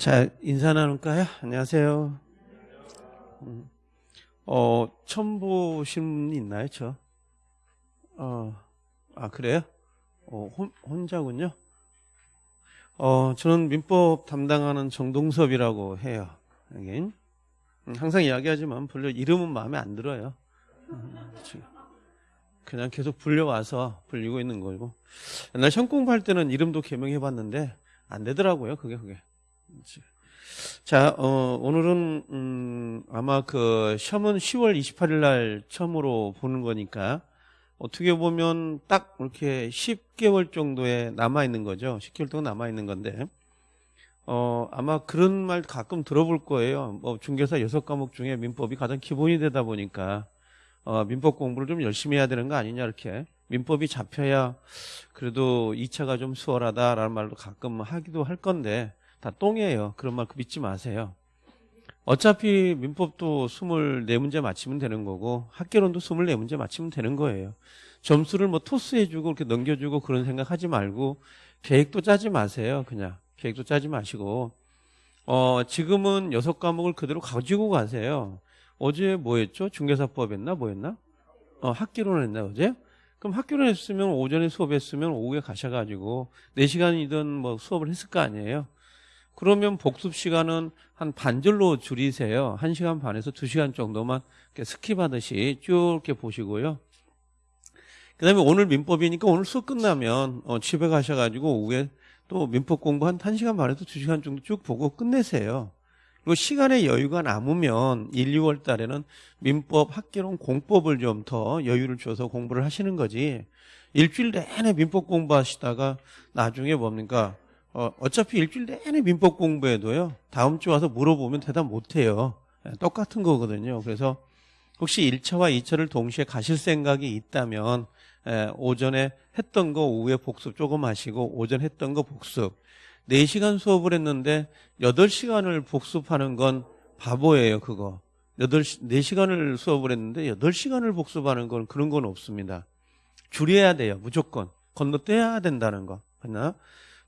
자, 인사 나눌까요? 안녕하세요. 음, 어, 처음 보신 분 있나요, 저? 어, 아, 그래요? 어, 혼, 혼자군요. 어, 저는 민법 담당하는 정동섭이라고 해요. 여긴. 음, 항상 이야기하지만, 불려, 이름은 마음에 안 들어요. 음. 그냥 계속 불려와서 불리고 있는 거고. 옛날 시험 공부할 때는 이름도 개명해봤는데, 안 되더라고요, 그게, 그게. 자, 어, 오늘은, 음, 아마 그 시험은 10월 28일 날 처음으로 보는 거니까 어떻게 보면 딱 이렇게 10개월 정도에 남아 있는 거죠. 10개월 동안 남아 있는 건데, 어, 아마 그런 말 가끔 들어볼 거예요. 뭐 중개사 여섯 과목 중에 민법이 가장 기본이 되다 보니까, 어, 민법 공부를 좀 열심히 해야 되는 거 아니냐, 이렇게. 민법이 잡혀야 그래도 2차가 좀 수월하다라는 말도 가끔 하기도 할 건데, 다 똥이에요. 그런 말 믿지 마세요. 어차피 민법도 24문제 맞히면 되는 거고 학계론도 24문제 맞히면 되는 거예요. 점수를 뭐 토스해주고 이렇게 넘겨주고 그런 생각 하지 말고 계획도 짜지 마세요. 그냥 계획도 짜지 마시고 어 지금은 여섯 과목을 그대로 가지고 가세요. 어제 뭐였죠? 중개사법 했나 뭐였나? 어 학개론 했나 어제? 그럼 학개론 했으면 오전에 수업했으면 오후에 가셔가지고 4시간이든 뭐 수업을 했을 거 아니에요. 그러면 복습 시간은 한 반절로 줄이세요. 1시간 반에서 2시간 정도만 skip하듯이 쭉 이렇게 보시고요. 그 다음에 오늘 민법이니까 오늘 수업 끝나면 어, 집에 가셔가지고 오후에 또 민법 공부 한 1시간 반에서 2시간 정도 쭉 보고 끝내세요. 그리고 시간의 여유가 남으면 1, 2월 달에는 민법 학계론 공법을 좀 더 여유를 줘서 공부를 하시는 거지. 일주일 내내 민법 공부하시다가 나중에 뭡니까? 어, 어차피 일주일 내내 민법 공부해도요. 다음 주 와서 물어보면 대답 못해요. 예, 똑같은 거거든요. 그래서 혹시 1차와 2차를 동시에 가실 생각이 있다면 예, 오전에 했던 거 오후에 복습 조금 하시고 오전 했던 거 복습 4시간 수업을 했는데 8시간을 복습하는 건 바보예요 그거 8, 4시간을 수업을 했는데 8시간을 복습하는 건 그런 건 없습니다 줄여야 돼요 무조건 건너뛰어야 된다는 거 하나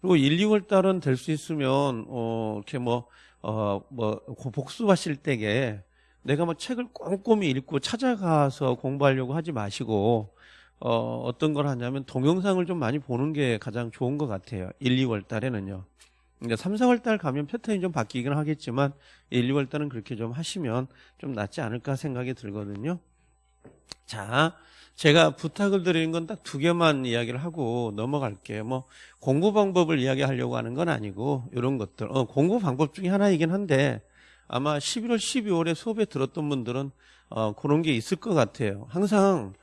그리고 1, 2월 달은 될 수 있으면 어 이렇게 뭐어 뭐 복습하실 때에 내가 뭐 책을 꼼꼼히 읽고 찾아가서 공부하려고 하지 마시고 어 어떤 걸 하냐면 동영상을 좀 많이 보는 게 가장 좋은 것 같아요. 1, 2월 달에는요. 그러니까 3, 4월 달 가면 패턴이 좀 바뀌긴 하겠지만 1, 2월 달은 그렇게 좀 하시면 좀 낫지 않을까 생각이 들거든요. 자, 제가 부탁을 드리는 건 딱 두 개만 이야기를 하고 넘어갈게요. 뭐 공부 방법을 이야기하려고 하는 건 아니고 이런 것들. 어, 공부 방법 중에 하나이긴 한데 아마 11월, 12월에 수업에 들었던 분들은 어, 그런 게 있을 것 같아요. 항상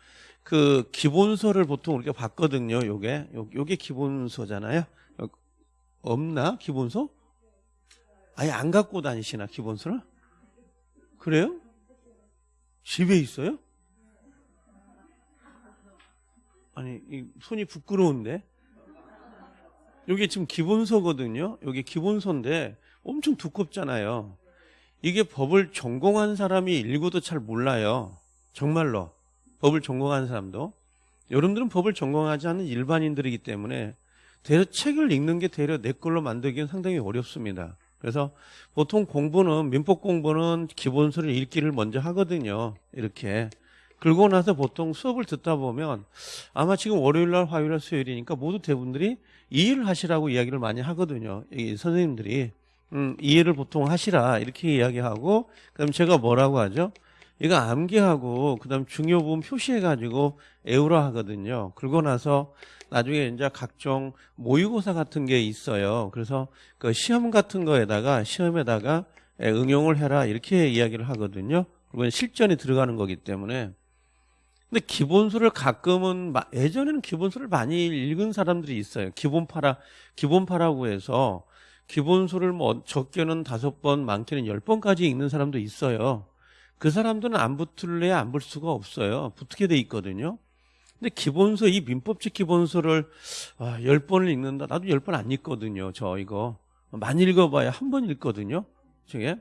그 기본서를 보통 우리가 봤거든요. 요게 요게 기본서잖아요. 없나 기본서? 아예 안 갖고 다니시나 기본서를? 그래요? 집에 있어요? 아니 이 손이 부끄러운데? 이게 지금 기본서거든요. 여기 기본서인데 엄청 두껍잖아요. 이게 법을 전공한 사람이 읽어도 잘 몰라요. 정말로. 법을 전공한 사람도. 여러분들은 법을 전공하지 않는 일반인들이기 때문에 대려 책을 읽는 게 대려 내 걸로 만들기는 상당히 어렵습니다. 그래서 보통 공부는 민법 공부는 기본서를 읽기를 먼저 하거든요. 이렇게 그러고 나서 보통 수업을 듣다 보면 아마 지금 월요일 날, 화요일 날, 수요일이니까 모두 대부분들이 이해를 하시라고 이야기를 많이 하거든요. 이 선생님들이. 음, 이해를 보통 하시라 이렇게 이야기하고 그럼 제가 뭐라고 하죠? 이거 암기하고 그다음 중요 부분 표시해 가지고 애우라 하거든요. 그러고 나서 나중에 이제 각종 모의고사 같은 게 있어요. 그래서 그 시험 같은 거에다가 시험에다가 응용을 해라 이렇게 이야기를 하거든요. 그건 실전에 들어가는 거기 때문에 근데 기본서를 가끔은 예전에는 기본서를 많이 읽은 사람들이 있어요. 기본파라 기본파라고 해서 기본서를 뭐 적게는 다섯 번, 많게는 열 번까지 읽는 사람도 있어요. 그 사람들은 안 붙을래 안볼 수가 없어요. 붙게 돼 있거든요. 근데 기본서 이 민법칙 기본서를 아, 열 번을 읽는다. 나도 열 번 안 읽거든요. 저 이거 많이 읽어봐야 한 번 읽거든요. 저게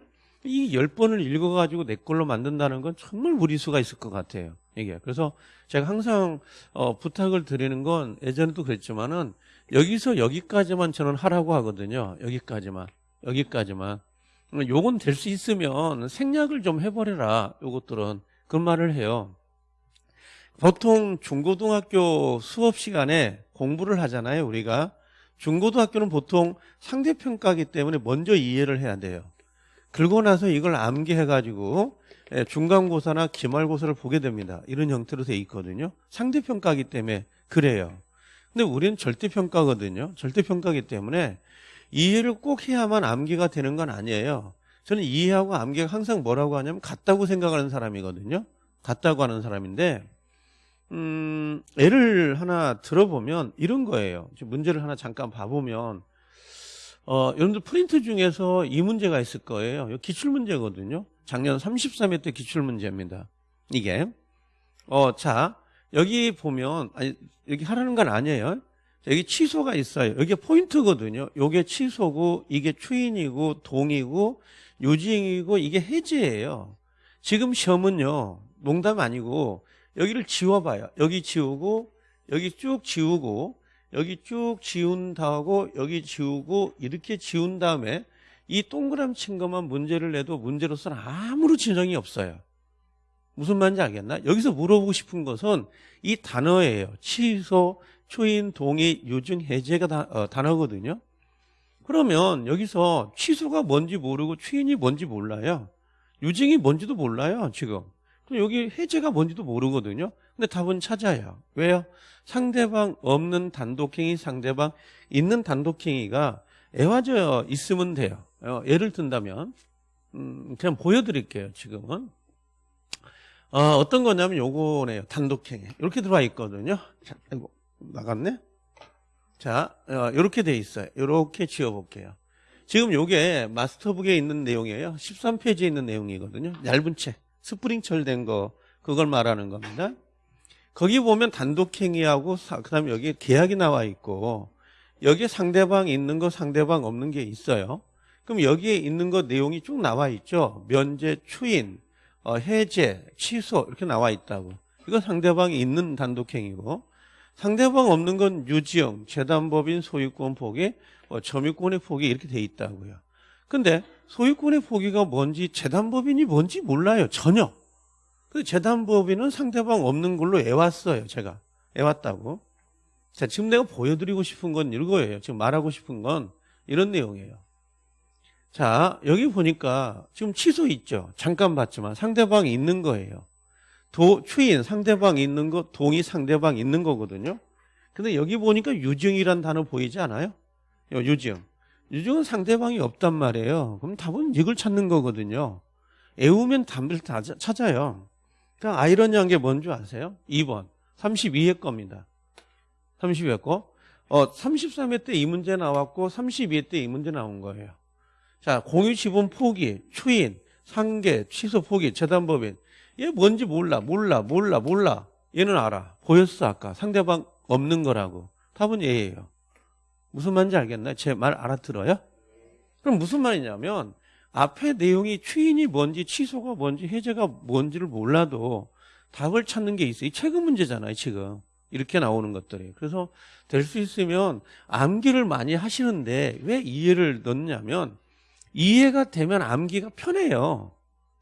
이 열 번을 읽어가지고 내 걸로 만든다는 건 정말 무리수가 있을 것 같아요. 이게 그래서 제가 항상 어, 부탁을 드리는 건 예전에도 그랬지만은 여기서 여기까지만 저는 하라고 하거든요. 여기까지만 여기까지만. 요건 될 수 있으면 생략을 좀 해버려라. 요것들은. 그런 말을 해요. 보통 중고등학교 수업 시간에 공부를 하잖아요, 우리가. 중고등학교는 보통 상대평가기 때문에 먼저 이해를 해야 돼요. 그러고 나서 이걸 암기해가지고 예, 중간고사나 기말고사를 보게 됩니다. 이런 형태로 돼 있거든요. 상대평가기 때문에 그래요. 근데 우리는 절대평가거든요. 절대평가기 때문에 이해를 꼭 해야만 암기가 되는 건 아니에요. 저는 이해하고 암기가 항상 뭐라고 하냐면 같다고 생각하는 사람이거든요. 같다고 하는 사람인데 음, 예를 하나 들어보면 이런 거예요. 문제를 하나 잠깐 봐보면 어, 여러분들 프린트 중에서 이 문제가 있을 거예요. 기출 문제거든요. 작년 33회 때 기출 문제입니다. 이게 어, 자 여기 보면 아니 여기 하라는 건 아니에요. 여기 취소가 있어요. 여기 포인트거든요. 이게 취소고 이게 추인이고 동이고 요징이고 이게 해제예요. 지금 시험은요. 농담 아니고 여기를 지워봐요. 여기 지우고 여기 쭉 지우고 여기 쭉 지운다고 여기 지우고 이렇게 지운 다음에 이 동그람 친 것만 문제를 내도 문제로서는 아무런 지정이 없어요. 무슨 말인지 알겠나? 여기서 물어보고 싶은 것은 이 단어예요. 취소, 초인, 동의, 유증, 해제가 다, 어, 단어거든요. 그러면 여기서 취소가 뭔지 모르고 추인이 뭔지 몰라요. 유증이 뭔지도 몰라요, 지금. 그럼 여기 해제가 뭔지도 모르거든요. 근데 답은 찾아요. 왜요? 상대방 없는 단독행위, 상대방 있는 단독행위가 애와져 있으면 돼요. 어, 예를 든다면 음, 그냥 보여드릴게요. 지금은 어, 떤 거냐면 요거네요. 단독행위 이렇게 들어와 있거든요. 자, 이거 나갔네. 자, 어, 이렇게 돼 있어요. 이렇게 지워볼게요. 지금 요게 마스터북에 있는 내용이에요. 13페이지에 있는 내용이거든요. 얇은 책. 스프링철 된 거, 그걸 말하는 겁니다. 거기 보면 단독행위하고, 그 다음에 여기 계약이 나와 있고, 여기에 상대방 있는 거, 상대방 없는 게 있어요. 그럼 여기에 있는 거 내용이 쭉 나와 있죠. 면제, 추인, 어, 해제, 취소, 이렇게 나와 있다고. 이거 상대방이 있는 단독행위고, 상대방 없는 건 유지형, 재단법인 소유권 포기, 뭐 점유권의 포기 이렇게 돼 있다고요. 근데 소유권의 포기가 뭔지 재단법인이 뭔지 몰라요. 전혀. 그 재단법인은 상대방 없는 걸로 애왔어요. 제가. 애왔다고. 자, 지금 내가 보여드리고 싶은 건 이거예요. 지금 말하고 싶은 건 이런 내용이에요. 자, 여기 보니까 지금 취소 있죠. 잠깐 봤지만 상대방이 있는 거예요. 도, 추인, 상대방 있는 거, 동의 상대방 있는 거거든요. 근데 여기 보니까 유증이란 단어 보이지 않아요? 유증. 유증은 상대방이 없단 말이에요. 그럼 답은 이걸 찾는 거거든요. 애우면 답을 다 찾아요. 그러니까 아이러니한 게 뭔지 아세요? 2번. 32회 겁니다. 32회 거. 어, 33회 때 이 문제 나왔고 32회 때 이 문제 나온 거예요. 자, 공유 지분 포기, 추인, 상계, 취소 포기, 재단법인. 얘 뭔지 몰라, 몰라, 몰라, 몰라. 얘는 알아. 보였어, 아까. 상대방 없는 거라고. 답은 얘예요. 무슨 말인지 알겠나요? 제 말 알아들어요? 그럼 무슨 말이냐면 앞에 내용이 추인이 뭔지 취소가 뭔지 해제가 뭔지를 몰라도 답을 찾는 게 있어요. 이 최근 문제잖아요, 지금. 이렇게 나오는 것들이. 그래서 될 수 있으면 암기를 많이 하시는데 왜 이해를 넣냐면 이해가 되면 암기가 편해요.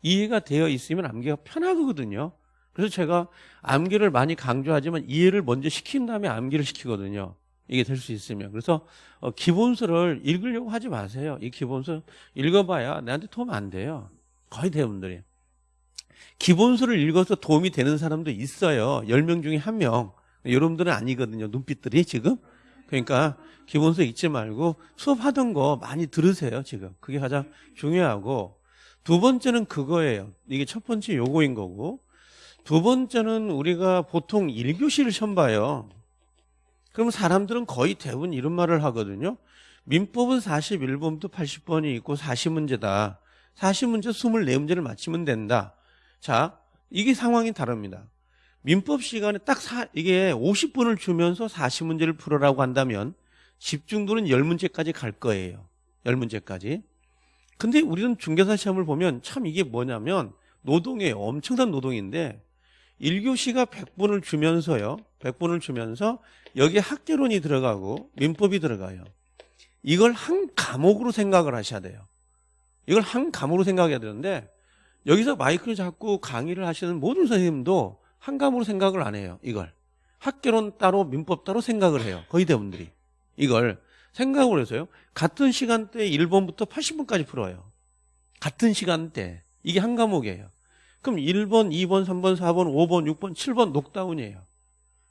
이해가 되어 있으면 암기가 편하거든요. 그래서 제가 암기를 많이 강조하지만 이해를 먼저 시킨 다음에 암기를 시키거든요. 이게 될 수 있으면. 그래서 어, 기본서를 읽으려고 하지 마세요. 이 기본서 읽어봐야 내한테 도움 안 돼요. 거의 대부분들이. 기본서를 읽어서 도움이 되는 사람도 있어요. 10명 중에 1명. 여러분들은 아니거든요. 눈빛들이 지금. 그러니까 기본서 읽지 말고 수업하던 거 많이 들으세요. 지금. 그게 가장 중요하고 두 번째는 그거예요. 이게 첫 번째 요거인 거고 두 번째는 우리가 보통 1교시를 시험 봐요. 그럼 사람들은 거의 대부분 이런 말을 하거든요. 민법은 41번부터 80번이 있고 40문제다. 40문제 24문제를 맞히면 된다. 자, 이게 상황이 다릅니다. 민법 시간에 딱 사, 이게 50분을 주면서 40문제를 풀어라고 한다면 집중도는 10문제까지 갈 거예요. 10문제까지. 근데 우리는 중개사 시험을 보면 참 이게 뭐냐면 노동이에요. 엄청난 노동인데 1교시가 100분을 주면서요. 100분을 주면서 여기에 학계론이 들어가고 민법이 들어가요. 이걸 한 과목으로 생각을 하셔야 돼요. 이걸 한 과목으로 생각해야 되는데 여기서 마이크를 잡고 강의를 하시는 모든 선생님도 한 과목으로 생각을 안 해요. 이걸 학교론 따로 민법 따로 생각을 해요. 거의 대부분들이 이걸 생각을 해서요. 같은 시간대에 1번부터 80번까지 풀어요. 같은 시간대 이게 한 과목이에요. 그럼 1번, 2번, 3번, 4번, 5번, 6번, 7번 녹다운이에요.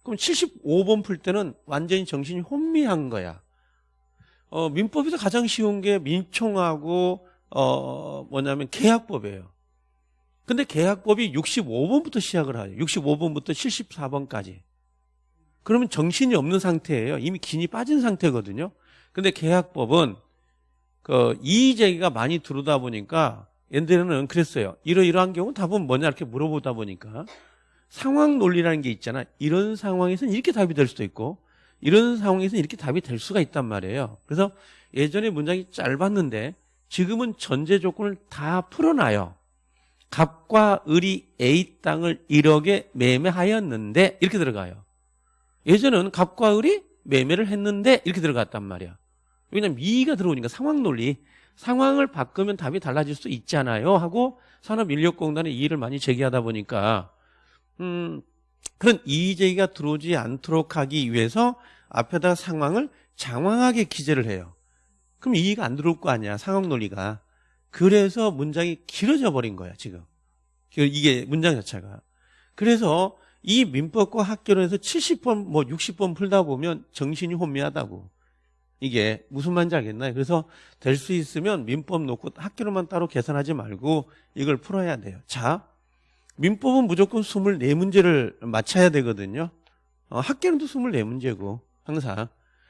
그럼 75번 풀 때는 완전히 정신이 혼미한 거야. 어, 민법에서 가장 쉬운 게 민총하고 어, 뭐냐면 계약법이에요. 근데 계약법이 65번부터 시작을 하요 65번부터 74번까지. 그러면 정신이 없는 상태예요. 이미 긴이 빠진 상태거든요. 근데 계약법은 그 이의제기가 많이 들어오다 보니까 옛날에는 그랬어요. 이러이러한 경우 답은 뭐냐 이렇게 물어보다 보니까 상황 논리라는 게 있잖아. 이런 상황에서는 이렇게 답이 될 수도 있고 이런 상황에서는 이렇게 답이 될 수가 있단 말이에요. 그래서 예전에 문장이 짧았는데 지금은 전제 조건을 다 풀어놔요. 갑과 을이 A 땅을 1억에 매매하였는데 이렇게 들어가요. 예전에는 갑과 을이 매매를 했는데 이렇게 들어갔단 말이야. 왜냐면 미가 들어오니까 상황 논리 상황을 바꾸면 답이 달라질 수 있잖아요 하고 산업인력공단에 이의를 많이 제기하다 보니까 음, 그런 이의 제기가 들어오지 않도록 하기 위해서 앞에다 상황을 장황하게 기재를 해요. 그럼 이의가 안 들어올 거 아니야 상황 논리가. 그래서 문장이 길어져 버린 거야 지금. 이게 문장 자체가. 그래서 이 민법과 학교론에서 70번 뭐 60번 풀다 보면 정신이 혼미하다고. 이게 무슨 말인지 알겠나요? 그래서 될 수 있으면 민법 놓고 학교로만 따로 계산하지 말고 이걸 풀어야 돼요. 자, 민법은 무조건 24문제를 맞춰야 되거든요. 어, 학교는도 24문제고 항상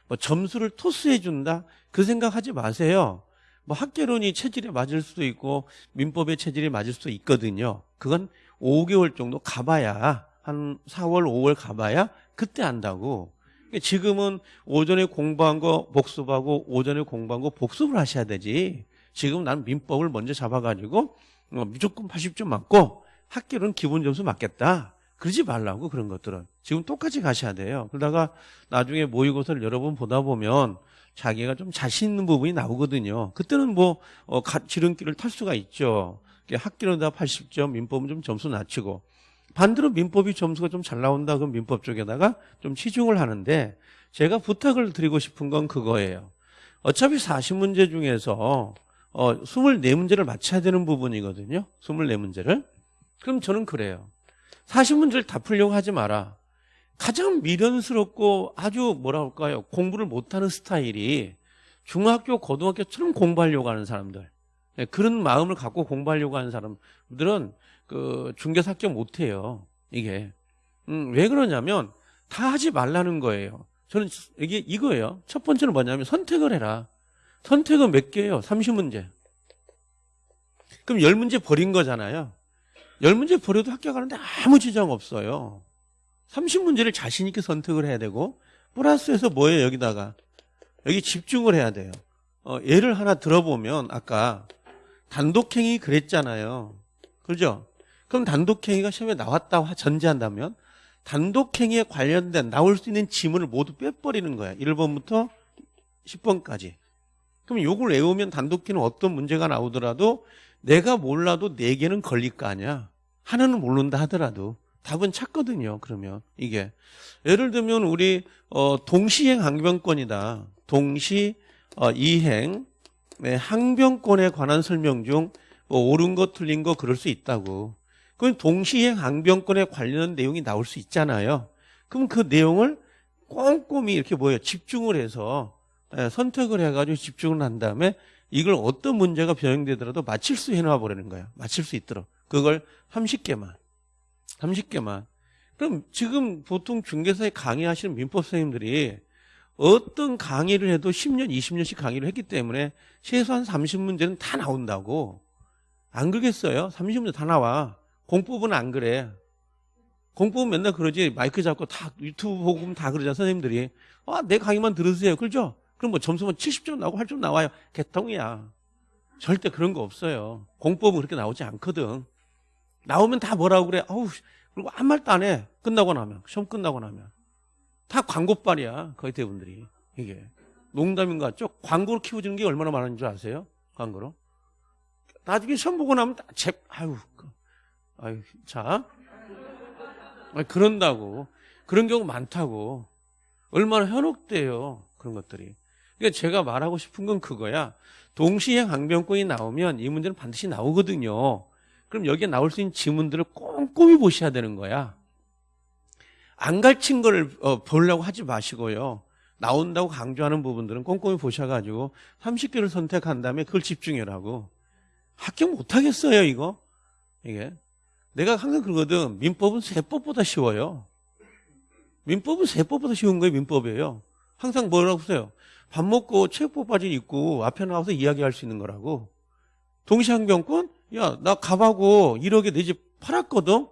뭐 점수를 토스해 준다 그 생각하지 마세요. 뭐 학계론이 체질에 맞을 수도 있고 민법의 체질이 맞을 수도 있거든요. 그건 5개월 정도 가봐야 한 4월, 5월 가봐야 그때 안다고. 지금은 오전에 공부한 거 복습하고 오전에 공부한 거 복습을 하셔야 되지. 지금 난 민법을 먼저 잡아가지고 어, 무조건 80점 맞고 학교는 기본 점수 맞겠다. 그러지 말라고 그런 것들은. 지금 똑같이 가셔야 돼요. 그러다가 나중에 모의고사를 여러 번 보다 보면 자기가 좀 자신 있는 부분이 나오거든요. 그때는 뭐 어, 지름길을 탈 수가 있죠. 학교는 다 80점, 민법은 좀 점수 낮추고 반대로 민법이 점수가 좀 잘 나온다 그럼 민법 쪽에다가 좀 치중을 하는데 제가 부탁을 드리고 싶은 건 그거예요. 어차피 40문제 중에서 어 24문제를 맞춰야 되는 부분이거든요. 24문제를. 그럼 저는 그래요. 40문제를 다 풀려고 하지 마라. 가장 미련스럽고 아주 뭐라 할까요? 공부를 못하는 스타일이 중학교, 고등학교처럼 공부하려고 하는 사람들. 네, 그런 마음을 갖고 공부하려고 하는 사람들은 그 중개사 합격 못해요. 이게 음, 왜 그러냐면 다 하지 말라는 거예요. 저는 이게 이거예요. 첫 번째는 뭐냐면 선택을 해라. 선택은 몇 개예요? 30문제. 그럼 10문제 버린 거잖아요. 10문제 버려도 합격하는데 아무 지장 없어요. 30문제를 자신 있게 선택을 해야 되고 플러스해서 뭐예요 여기다가 여기 집중을 해야 돼요. 어, 예를 하나 들어보면 아까 단독행위 그랬잖아요. 그렇죠? 그럼 단독행위가 시험에 나왔다고 전제한다면 단독행위에 관련된 나올 수 있는 지문을 모두 빼버리는 거야. 1번부터 10번까지. 그럼 요걸 외우면 단독행위는 어떤 문제가 나오더라도 내가 몰라도 4개는 걸릴 거 아니야. 하나는 모른다 하더라도 답은 찾거든요. 그러면 이게 예를 들면 우리 어, 동시행 항변권이다. 동시 어, 이행 네, 항변권에 관한 설명 중 뭐 옳은 거 틀린 거 그럴 수 있다고. 그건 동시행 항변권에 관련된 내용이 나올 수 있잖아요. 그럼 그 내용을 꼼꼼히 이렇게 뭐예요? 집중을 해서 예, 선택을 해가지고 집중을 한 다음에 이걸 어떤 문제가 변형되더라도 맞힐 수 해놔 버리는 거야. 맞힐 수 있도록. 그걸 30개만. 30개만. 그럼 지금 보통 중개사에 강의하시는 민법 선생님들이 어떤 강의를 해도 10년, 20년씩 강의를 했기 때문에 최소한 30문제는 다 나온다고. 안 그러겠어요? 30문제 다 나와. 공법은 안 그래. 공법은 맨날 그러지. 마이크 잡고 다 유튜브 보고 다 그러잖아, 선생님들이. 아, 내 강의만 들으세요. 그렇죠? 그럼 뭐 점수만 70점 나오고 8점 나와요. 개통이야. 절대 그런 거 없어요. 공법은 그렇게 나오지 않거든. 나오면 다 뭐라고 그래. 어우, 그리고 한 말도 안 해. 끝나고 나면. 시험 끝나고 나면. 다 광고빨이야. 거의 대부분들이. 이게. 농담인 것 같죠? 광고로 키워주는 게 얼마나 많은 줄 아세요? 광고로. 나중에 시험 보고 나면 다 제, 아유, 그, 아유, 자. 아니, 그런다고. 그런 경우 많다고. 얼마나 현혹돼요. 그런 것들이. 그러니까 제가 말하고 싶은 건 그거야. 동시에 강변권이 나오면 이 문제는 반드시 나오거든요. 그럼 여기에 나올 수 있는 지문들을 꼼꼼히 보셔야 되는 거야. 안 가르친 걸 어, 보려고 하지 마시고요. 나온다고 강조하는 부분들은 꼼꼼히 보셔가지고 30개를 선택한 다음에 그걸 집중해라고. 합격 못하겠어요, 이거? 이게. 내가 항상 그러거든. 민법은 세법보다 쉬워요. 민법은 세법보다 쉬운 거예요, 민법이에요. 항상 뭐라고 써요? 밥 먹고 체육복 바지 입고 앞에 나와서 이야기할 수 있는 거라고. 동시항변권? 야, 나 갑하고 1억에 내 집 팔았거든?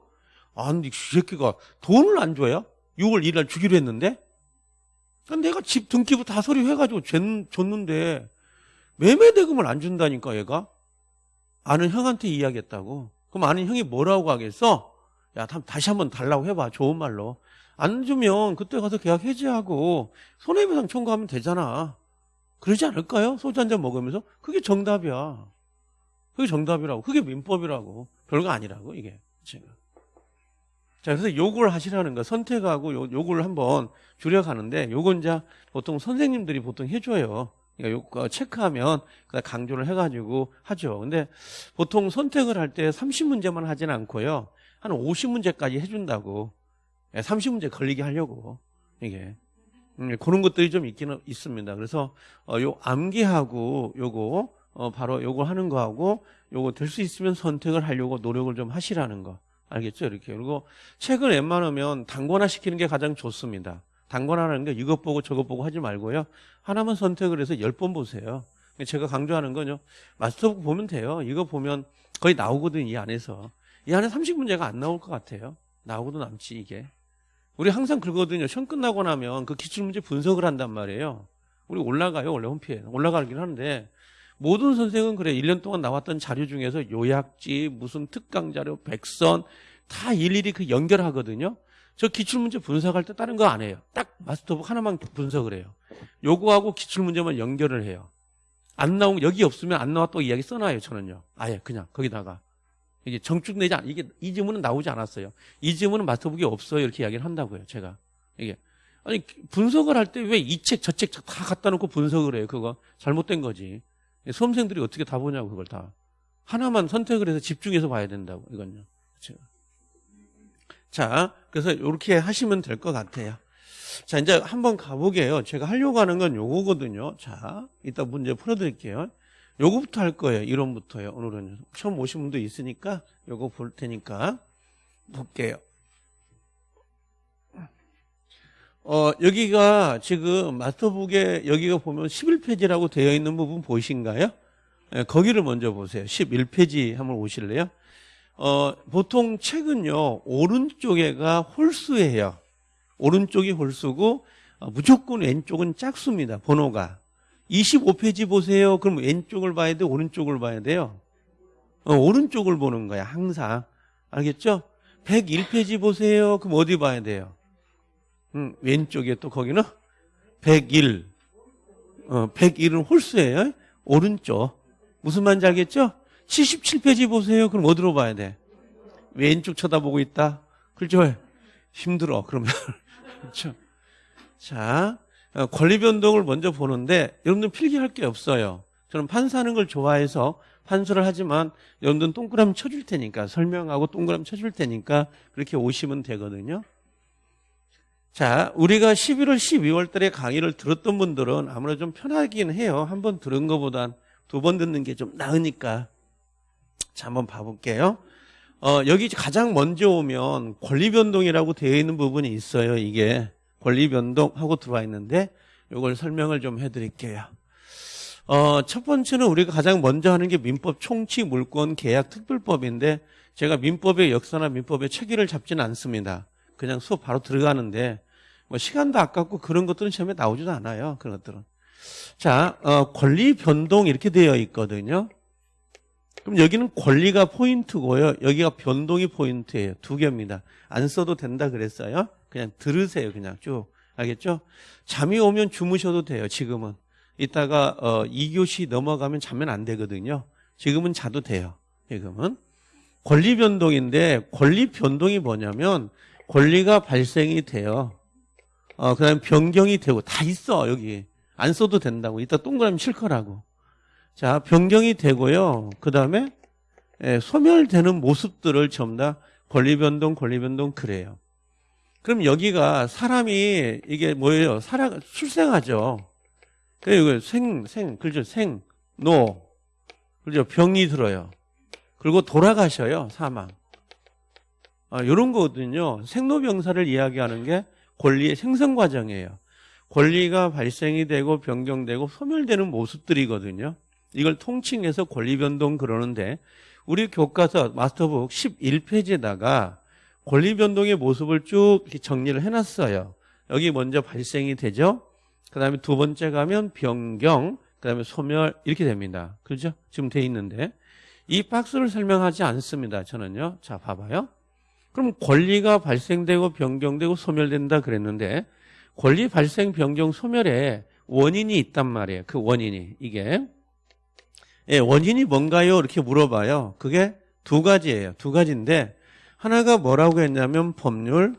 아, 근데 이 새끼가 돈을 안 줘요? 6월 1일 날 주기로 했는데? 내가 집 등기부 다 서류해가지고 줬는데 매매 대금을 안 준다니까 얘가 아는 형한테 이야기했다고 그럼 아는 형이 뭐라고 하겠어? 야 다시 한번 달라고 해봐 좋은 말로 안 주면 그때 가서 계약 해지하고 손해배상 청구하면 되잖아 그러지 않을까요? 소주 한 잔 먹으면서 그게 정답이야 그게 정답이라고 그게 민법이라고 별거 아니라고 이게 제가 자, 그래서 요걸 하시라는 거 선택하고 요, 요걸 한번 줄여가는데 요건 이제 보통 선생님들이 보통 해줘요. 그러니까 요 체크하면 강조를 해가지고 하죠. 근데 보통 선택을 할 때 30문제만 하진 않고요. 한 50문제까지 해준다고. 30문제 걸리게 하려고. 이게. 음, 그런 것들이 좀 있기는 있습니다. 그래서 어, 요 암기하고 요거 어, 바로 요거 하는 거하고 요거 될 수 있으면 선택을 하려고 노력을 좀 하시라는 거. 알겠죠? 이렇게. 그리고 책을 웬만하면 단권화 시키는 게 가장 좋습니다. 단권화라는 게 이것 보고 저것 보고 하지 말고요. 하나만 선택을 해서 열 번 보세요. 제가 강조하는 건요. 마스터북 보면 돼요. 이거 보면 거의 나오거든, 이 안에서. 이 안에 30문제가 안 나올 것 같아요. 나오고도 남지, 이게. 우리 항상 그러거든요. 시험 끝나고 나면 그 기출문제 분석을 한단 말이에요. 우리 올라가요, 원래 홈피에. 올라가긴 하는데 모든 선생은 그래. 1년 동안 나왔던 자료 중에서 요약지, 무슨 특강 자료, 백선 다 일일이 그 연결하거든요. 저 기출문제 분석할 때 다른 거 안 해요. 딱 마스터북 하나만 분석을 해요. 요거하고 기출문제만 연결을 해요. 안 나오면 여기 없으면 안 나왔다고 이야기 써놔요. 저는요. 아예 그냥 거기다가 이게 정축내지 않 이게 이 지문은 나오지 않았어요. 이 지문은 마스터북이 없어요. 이렇게 이야기를 한다고요. 제가 이게 아니 분석을 할 때 왜 이 책 저 책 다 갖다 놓고 분석을 해요. 그거 잘못된 거지. 수험생들이 어떻게 다 보냐고 그걸 다 하나만 선택을 해서 집중해서 봐야 된다고 이건요. 그렇죠. 자, 그래서 이렇게 하시면 될 것 같아요. 자, 이제 한번 가보게요. 제가 하려고 하는 건 요거거든요. 자, 이따 문제 풀어드릴게요. 요거부터 할 거예요. 이론부터요. 오늘은 처음 오신 분도 있으니까 요거 볼 테니까 볼게요. 어, 여기가 지금 마스터북에 여기가 보면 11페이지라고 되어 있는 부분 보이신가요? 네, 거기를 먼저 보세요. 11페이지 한번 오실래요? 어, 보통 책은요, 오른쪽에가 홀수예요. 오른쪽이 홀수고, 어, 무조건 왼쪽은 짝수입니다. 번호가. 25페이지 보세요. 그럼 왼쪽을 봐야 돼? 오른쪽을 봐야 돼요? 어, 오른쪽을 보는 거야, 항상. 알겠죠? 101페이지 보세요. 그럼 어디 봐야 돼요? 음, 왼쪽에 또 거기는 101. 어, 101은 홀수예요. 오른쪽. 무슨 말인지 알겠죠? 77페이지 보세요. 그럼 어디로 봐야 돼? 왼쪽 쳐다보고 있다. 그렇죠? 힘들어. 그러면. 그렇죠? 자, 어, 권리 변동을 먼저 보는데 여러분들 필기할 게 없어요. 저는 판사하는 걸 좋아해서 판수를 하지만 여러분들은 동그라미 쳐줄 테니까 설명하고 동그라미 쳐줄 테니까 그렇게 오시면 되거든요. 자, 우리가 11월, 12월 달에 강의를 들었던 분들은 아무래도 좀 편하긴 해요. 한 번 들은 것보단 두 번 듣는 게 좀 나으니까. 자, 한번 봐볼게요. 어, 여기 가장 먼저 오면 권리변동이라고 되어 있는 부분이 있어요. 이게 권리변동하고 들어와 있는데 이걸 설명을 좀 해드릴게요. 어, 첫 번째는 우리가 가장 먼저 하는 게 민법 총치 물권 계약 특별법인데 제가 민법의 역사나 민법의 체계를 잡지는 않습니다. 그냥 수업 바로 들어가는데 뭐 시간도 아깝고 그런 것들은 시험에 나오지도 않아요. 그런 것들은. 자, 어, 권리 변동 이렇게 되어 있거든요. 그럼 여기는 권리가 포인트고요. 여기가 변동이 포인트예요. 두 개입니다. 안 써도 된다 그랬어요. 그냥 들으세요. 그냥 쭉. 알겠죠? 잠이 오면 주무셔도 돼요. 지금은. 이따가 어 2교시 넘어가면 자면 안 되거든요. 지금은 자도 돼요. 지금은 권리 변동인데 권리 변동이 뭐냐면 권리가 발생이 돼요. 어 그다음에 변경이 되고 다 있어 여기 안 써도 된다고 이따 동그라미 칠 거라고. 자 변경이 되고요. 그다음에 예, 소멸되는 모습들을 전부 다 권리 변동, 권리 변동 그래요. 그럼 여기가 사람이 이게 뭐예요? 살아 출생하죠. 그리고 생, 생, 그죠? 생, 노, 그죠? 병이 들어요. 그리고 돌아가셔요. 사망. 아, 이런 거거든요. 생로병사를 이야기하는 게 권리의 생성 과정이에요. 권리가 발생이 되고 변경되고 소멸되는 모습들이거든요. 이걸 통칭해서 권리 변동 그러는데 우리 교과서 마스터북 11페이지에다가 권리 변동의 모습을 쭉 정리를 해놨어요. 여기 먼저 발생이 되죠. 그 다음에 두 번째 가면 변경, 그 다음에 소멸 이렇게 됩니다. 그렇죠? 지금 돼 있는데 이 박스를 설명하지 않습니다. 저는요. 자 봐봐요. 그럼 권리가 발생되고 변경되고 소멸된다 그랬는데 권리 발생, 변경, 소멸에 원인이 있단 말이에요. 그 원인이 이게 예, 원인이 뭔가요? 이렇게 물어봐요. 그게 두 가지예요. 두 가지인데 하나가 뭐라고 했냐면 법률,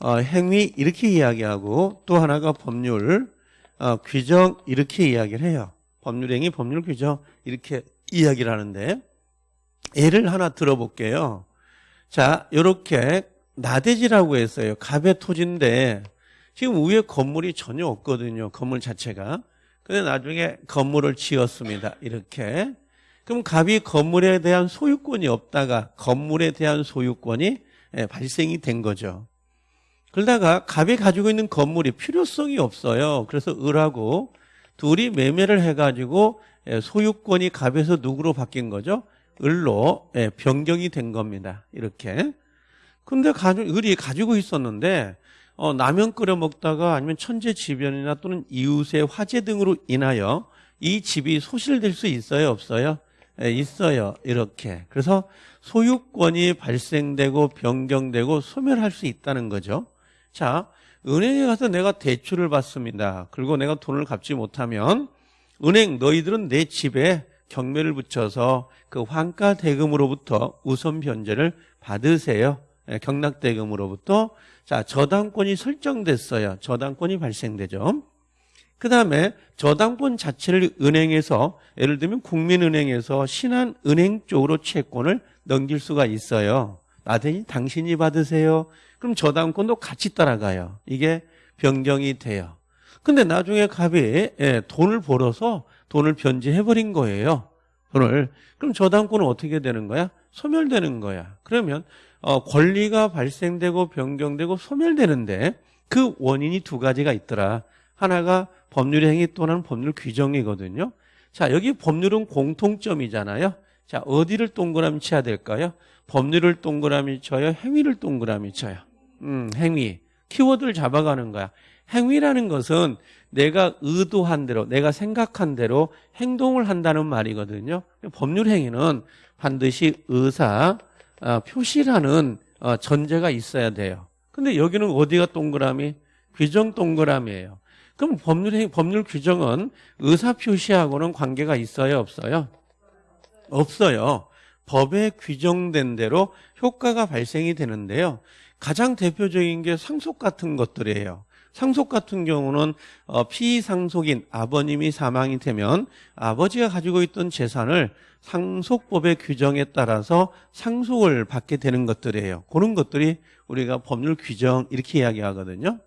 어, 행위 이렇게 이야기하고 또 하나가 법률, 어, 규정 이렇게 이야기를 해요. 법률 행위, 법률 규정 이렇게 이야기를 하는데 예를 하나 들어볼게요. 자, 이렇게 나대지라고 했어요. 갑의 토지인데 지금 위에 건물이 전혀 없거든요. 건물 자체가. 근데 나중에 건물을 지었습니다. 이렇게. 그럼 갑이 건물에 대한 소유권이 없다가 건물에 대한 소유권이 예, 발생이 된 거죠. 그러다가 갑이 가지고 있는 건물이 필요성이 없어요. 그래서 을하고 둘이 매매를 해가지고 예, 소유권이 갑에서 누구로 바뀐 거죠? 을로 예, 변경이 된 겁니다. 이렇게. 근데 을이 가지고 있었는데 어, 라면 끓여 먹다가 아니면 천재지변이나 또는 이웃의 화재 등으로 인하여 이 집이 소실될 수 있어요? 없어요? 예, 있어요. 이렇게. 그래서 소유권이 발생되고 변경되고 소멸할 수 있다는 거죠. 자, 은행에 가서 내가 대출을 받습니다. 그리고 내가 돈을 갚지 못하면 은행 너희들은 내 집에 경매를 붙여서 그 환가 대금으로부터 우선 변제를 받으세요. 예, 경락 대금으로부터 자, 저당권이 설정됐어요. 저당권이 발생되죠. 그 다음에 저당권 자체를 은행에서 예를 들면 국민은행에서 신한은행 쪽으로 채권을 넘길 수가 있어요. 나대니 당신이 받으세요. 그럼 저당권도 같이 따라가요. 이게 변경이 돼요. 근데 나중에 갑이 예, 돈을 벌어서 돈을 변제해버린 거예요. 돈을. 그럼 저당권은 어떻게 되는 거야? 소멸되는 거야. 그러면 어, 권리가 발생되고 변경되고 소멸되는데 그 원인이 두 가지가 있더라. 하나가 법률 행위 또는 법률 규정이거든요. 자, 여기 법률은 공통점이잖아요. 자, 어디를 동그라미 쳐야 될까요? 법률을 동그라미 쳐요? 행위를 동그라미 쳐요? 음, 행위. 키워드를 잡아가는 거야. 행위라는 것은 내가 의도한 대로, 내가 생각한 대로 행동을 한다는 말이거든요. 법률 행위는 반드시 의사, 어, 표시라는 어, 전제가 있어야 돼요. 근데 여기는 어디가 동그라미? 규정 동그라미예요. 그럼 법률 법률 규정은 의사 표시하고는 관계가 있어요, 없어요? 없어요. 법에 규정된 대로 효과가 발생이 되는데요. 가장 대표적인 게 상속 같은 것들이에요. 상속 같은 경우는 어, 피상속인 아버님이 사망이 되면 아버지가 가지고 있던 재산을 상속법의 규정에 따라서 상속을 받게 되는 것들이에요. 그런 것들이 우리가 법률 규정 이렇게 이야기하거든요.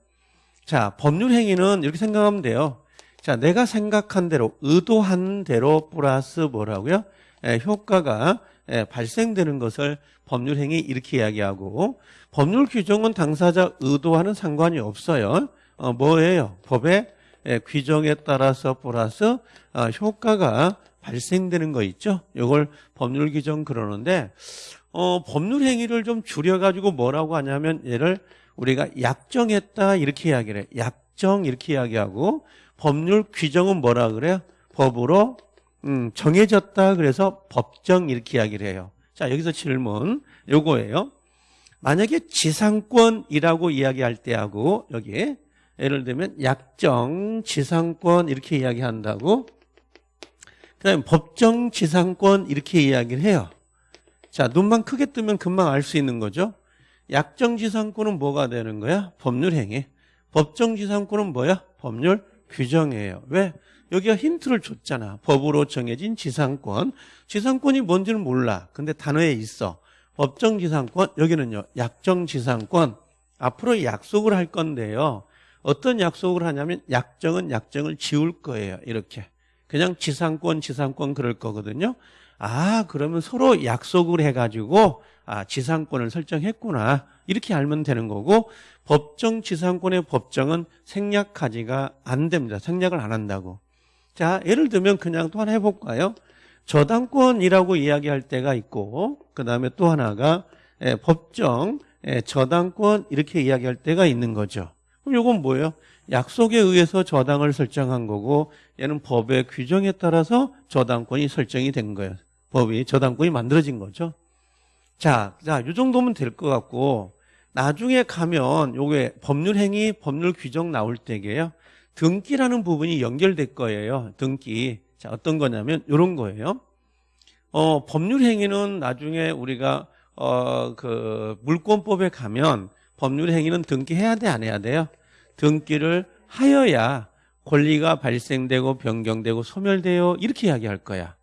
자, 법률 행위는 이렇게 생각하면 돼요. 자, 내가 생각한 대로 의도한 대로 플러스 뭐라고요? 예, 효과가 예, 발생되는 것을 법률 행위 이렇게 이야기하고 법률 규정은 당사자 의도와는 상관이 없어요. 어, 뭐예요? 법의 예, 규정에 따라서 플러스 어, 효과가 발생되는 거 있죠? 이걸 법률 규정 그러는데 어, 법률 행위를 좀 줄여가지고 뭐라고 하냐면 얘를 우리가 약정했다 이렇게 이야기를 해. 약정 이렇게 이야기하고 법률 규정은 뭐라 그래요? 법으로 음, 정해졌다 그래서 법정 이렇게 이야기를 해요. 자 여기서 질문 요거예요. 만약에 지상권이라고 이야기할 때하고 여기 예를 들면 약정 지상권 이렇게 이야기한다고 그다음에 법정 지상권 이렇게 이야기를 해요. 자, 눈만 크게 뜨면 금방 알 수 있는 거죠. 약정 지상권은 뭐가 되는 거야? 법률 행위. 법정 지상권은 뭐야? 법률 규정이에요. 왜? 여기가 힌트를 줬잖아. 법으로 정해진 지상권. 지상권이 뭔지는 몰라. 근데 단어에 있어. 법정 지상권, 여기는요, 약정 지상권. 앞으로 약속을 할 건데요. 어떤 약속을 하냐면 약정은 약정을 지울 거예요. 이렇게. 그냥 지상권, 지상권 그럴 거거든요. 아, 그러면 서로 약속을 해가지고, 아, 지상권을 설정했구나. 이렇게 알면 되는 거고, 법정 지상권의 법정은 생략하지가 안 됩니다. 생략을 안 한다고. 자, 예를 들면 그냥 또 하나 해볼까요? 저당권이라고 이야기할 때가 있고, 그 다음에 또 하나가 예, 법정, 예, 저당권 이렇게 이야기할 때가 있는 거죠. 그럼 이건 뭐예요? 약속에 의해서 저당을 설정한 거고, 얘는 법의 규정에 따라서 저당권이 설정이 된 거예요. 법이 저당권이 만들어진 거죠. 자, 자, 이 정도면 될 것 같고, 나중에 가면 요게 법률 행위, 법률 규정 나올 때게요. 등기라는 부분이 연결될 거예요. 등기. 자, 어떤 거냐면 요런 거예요. 어, 법률 행위는 나중에 우리가 어, 그 물권법에 가면 법률 행위는 등기해야 돼, 안 해야 돼요? 등기를 하여야 권리가 발생되고 변경되고 소멸되어 이렇게 이야기할 거야.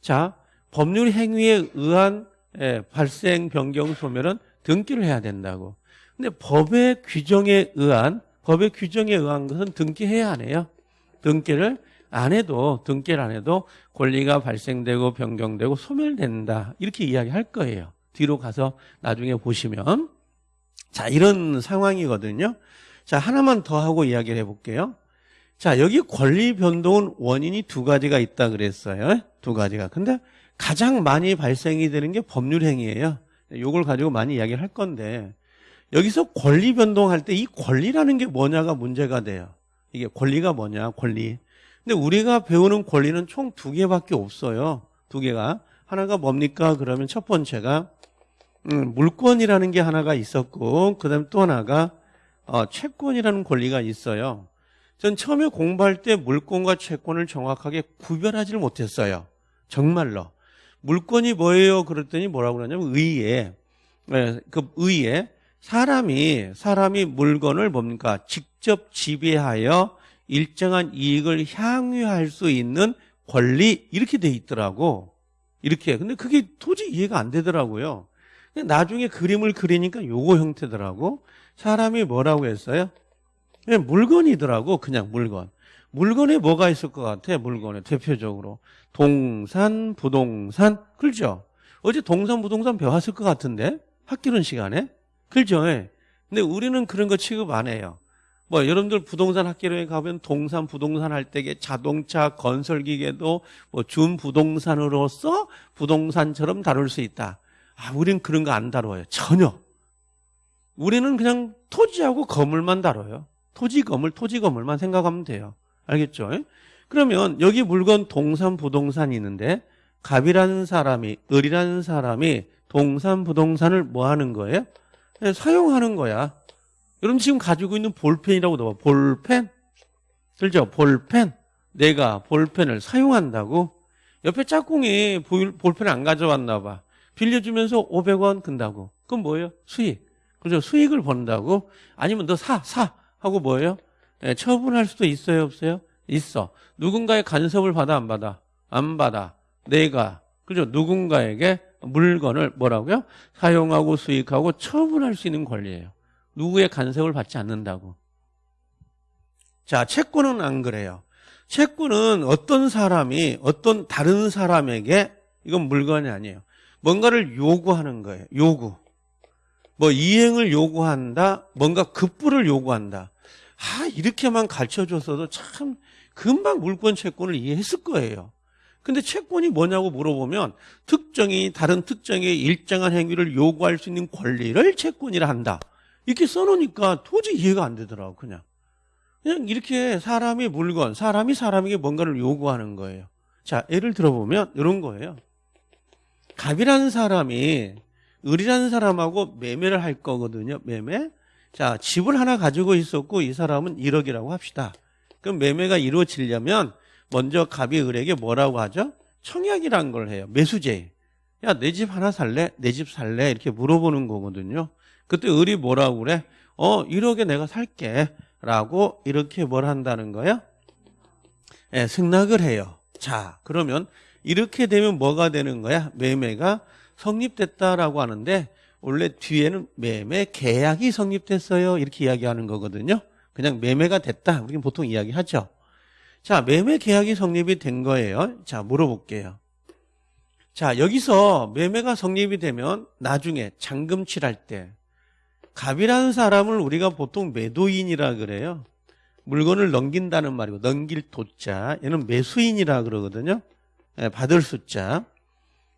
자, 법률 행위에 의한 예, 발생, 변경, 소멸은 등기를 해야 된다고. 근데 법의 규정에 의한 법의 규정에 의한 것은 등기해야 안 해요. 등기를 안 해도 등기를 안 해도 권리가 발생되고 변경되고 소멸된다. 이렇게 이야기할 거예요. 뒤로 가서 나중에 보시면 자, 이런 상황이거든요. 자, 하나만 더 하고 이야기를 해 볼게요. 자, 여기 권리 변동은 원인이 두 가지가 있다 그랬어요. 두 가지가. 근데 가장 많이 발생이 되는 게 법률 행위예요. 요걸 가지고 많이 이야기를 할 건데 여기서 권리 변동할 때 이 권리라는 게 뭐냐가 문제가 돼요. 이게 권리가 뭐냐, 권리. 근데 우리가 배우는 권리는 총 두 개밖에 없어요. 두 개가. 하나가 뭡니까? 그러면 첫 번째가 음, 물권이라는 게 하나가 있었고 그다음에 또 하나가 어, 채권이라는 권리가 있어요. 전 처음에 공부할 때 물권과 채권을 정확하게 구별하지를 못했어요. 정말로. 물권이 뭐예요? 그랬더니 뭐라고 그러냐면 의에 네, 그 의에 사람이 사람이 물건을 뭡니까? 직접 지배하여 일정한 이익을 향유할 수 있는 권리 이렇게 돼 있더라고. 이렇게. 근데 그게 도저히 이해가 안 되더라고요. 나중에 그림을 그리니까 요거 형태더라고. 사람이 뭐라고 했어요? 네, 물건이더라고. 그냥 물건. 물건에 뭐가 있을 것 같아? 물건에 대표적으로 동산, 부동산, 그렇죠? 어제 동산, 부동산 배웠을 것 같은데 학교론 시간에 그렇죠? 예. 근데 우리는 그런 거 취급 안 해요. 뭐 여러분들 부동산 학교에 가면 동산 부동산 할 때에 자동차 건설 기계도 뭐 준부동산으로서 부동산처럼 다룰 수 있다. 아, 우리는 그런 거 안 다뤄요. 전혀. 우리는 그냥 토지하고 건물만 다뤄요. 토지 건물, 토지 건물만 생각하면 돼요. 알겠죠? 예? 그러면 여기 물건 동산 부동산이 있는데 갑이라는 사람이 을이라는 사람이 동산 부동산을 뭐 하는 거예요? 네, 사용하는 거야. 여러분 지금 가지고 있는 볼펜이라고 넣어. 볼펜? 그렇죠? 볼펜. 내가 볼펜을 사용한다고? 옆에 짝꿍이 볼펜을 안 가져왔나 봐. 빌려주면서 500원 든다고. 그럼 뭐예요? 수익. 그죠? 수익을 번다고? 아니면 너 사, 사. 하고 뭐예요? 네, 처분할 수도 있어요, 없어요? 있어. 누군가의 간섭을 받아, 안 받아? 안 받아. 내가. 그죠? 누군가에게 물건을 뭐라고요? 사용하고 수익하고 처분할 수 있는 권리예요. 누구의 간섭을 받지 않는다고. 자, 채권은 안 그래요. 채권은 어떤 사람이 어떤 다른 사람에게 이건 물건이 아니에요. 뭔가를 요구하는 거예요. 요구. 뭐 이행을 요구한다. 뭔가 급부를 요구한다. 아, 이렇게만 가르쳐 줬어도 참 금방 물권 채권을 이해했을 거예요. 근데 채권이 뭐냐고 물어보면 특정이 다른 특정의 일정한 행위를 요구할 수 있는 권리를 채권이라 한다. 이렇게 써놓으니까 도저히 이해가 안 되더라고 그냥. 그냥 이렇게 사람이 물건, 사람이 사람에게 뭔가를 요구하는 거예요. 자, 예를 들어보면 이런 거예요. 갑이라는 사람이 을이라는 사람하고 매매를 할 거거든요. 매매. 자, 집을 하나 가지고 있었고 이 사람은 1억이라고 합시다. 그럼 매매가 이루어지려면 먼저 갑이 을에게 뭐라고 하죠? 청약이란 걸 해요. 매수제. 야, 내 집 하나 살래? 내 집 살래? 이렇게 물어보는 거거든요. 그때 을이 뭐라고 그래? 어, 1억에 내가 살게. 라고 이렇게 뭘 한다는 거예요? 예, 승낙을 해요. 자, 그러면 이렇게 되면 뭐가 되는 거야? 매매가 성립됐다라고 하는데 원래 뒤에는 매매 계약이 성립됐어요. 이렇게 이야기하는 거거든요. 그냥 매매가 됐다. 우리는 보통 이야기하죠. 자, 매매 계약이 성립이 된 거예요. 자, 물어볼게요. 자, 여기서 매매가 성립이 되면 나중에 잔금 칠할 때 갑이라는 사람을 우리가 보통 매도인이라 그래요. 물건을 넘긴다는 말이고 넘길 도자 얘는 매수인이라 그러거든요. 예, 받을 숫자.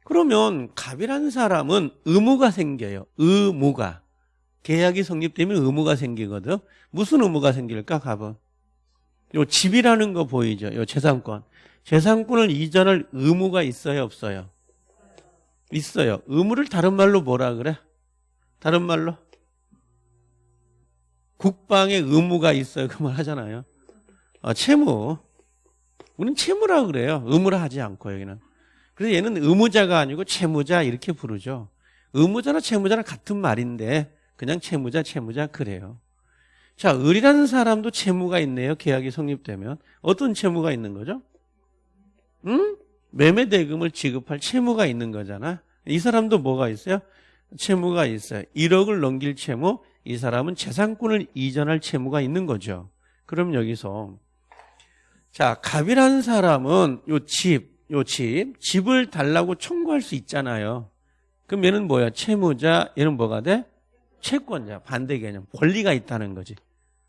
그러면 갑이라는 사람은 의무가 생겨요. 의무가. 계약이 성립되면 의무가 생기거든. 무슨 의무가 생길까 갑은? 요 집이라는 거 보이죠? 요 재산권. 재산권을 이전할 의무가 있어요, 없어요? 있어요. 의무를 다른 말로 뭐라 그래? 다른 말로? 국방의 의무가 있어요. 그 말 하잖아요. 어, 채무. 우리는 채무라 그래요. 의무라 하지 않고 여기는. 그래서 얘는 의무자가 아니고 채무자 이렇게 부르죠. 의무자나 채무자는 같은 말인데 그냥 채무자 채무자 그래요. 자, 을이라는 사람도 채무가 있네요. 계약이 성립되면. 어떤 채무가 있는 거죠? 응? 매매 대금을 지급할 채무가 있는 거잖아. 이 사람도 뭐가 있어요? 채무가 있어요. 1억을 넘길 채무, 이 사람은 재산권을 이전할 채무가 있는 거죠. 그럼 여기서 자, 갑이라는 사람은 요 집, 요 집, 집을 달라고 청구할 수 있잖아요. 그럼 얘는 뭐야? 채무자, 얘는 뭐가 돼? 채권자, 반대 개념. 권리가 있다는 거지.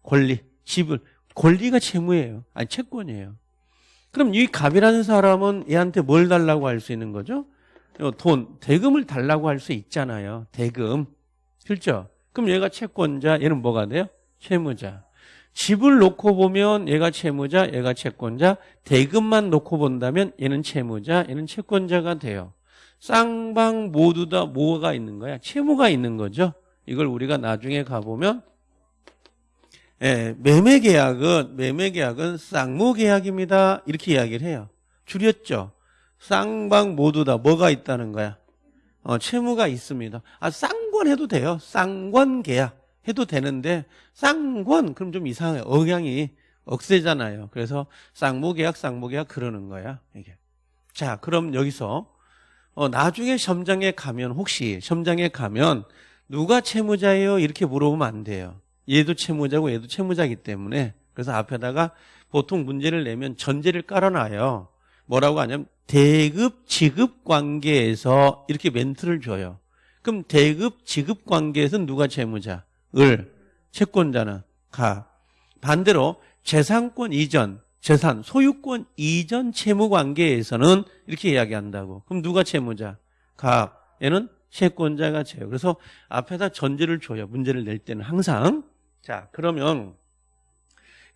권리, 집을. 권리가 채무예요. 아니, 채권이에요. 그럼 이 갑이라는 사람은 얘한테 뭘 달라고 할 수 있는 거죠? 돈, 대금을 달라고 할 수 있잖아요. 대금. 그렇죠? 그럼 얘가 채권자, 얘는 뭐가 돼요? 채무자. 집을 놓고 보면 얘가 채무자, 얘가 채권자. 대금만 놓고 본다면 얘는 채무자, 얘는 채권자가 돼요. 쌍방 모두 다 뭐가 있는 거야? 채무가 있는 거죠. 이걸 우리가 나중에 가보면 예, 매매 계약은 매매 계약은 쌍무 계약입니다. 이렇게 이야기를 해요. 줄였죠. 쌍방 모두 다 뭐가 있다는 거야? 어, 채무가 있습니다. 아, 쌍권 해도 돼요. 쌍권 계약 해도 되는데 쌍권 그럼 좀 이상해요. 억양이 억세잖아요. 그래서 쌍무 계약, 쌍무 계약 그러는 거야. 이게. 자, 그럼 여기서 어, 나중에 시험장에 가면 혹시 시험장에 가면 누가 채무자예요? 이렇게 물어보면 안 돼요. 얘도 채무자고 얘도 채무자이기 때문에 그래서 앞에다가 보통 문제를 내면 전제를 깔아놔요. 뭐라고 하냐면 대급 지급 관계에서 이렇게 멘트를 줘요. 그럼 대급 지급 관계에서 누가 채무자? 을. 채권자는 가. 반대로 재산권 이전, 재산, 소유권 이전 채무 관계에서는 이렇게 이야기한다고. 그럼 누가 채무자? 가. 얘는 채권자가 돼요. 그래서 앞에다 전제를 줘요. 문제를 낼 때는 항상. 자, 그러면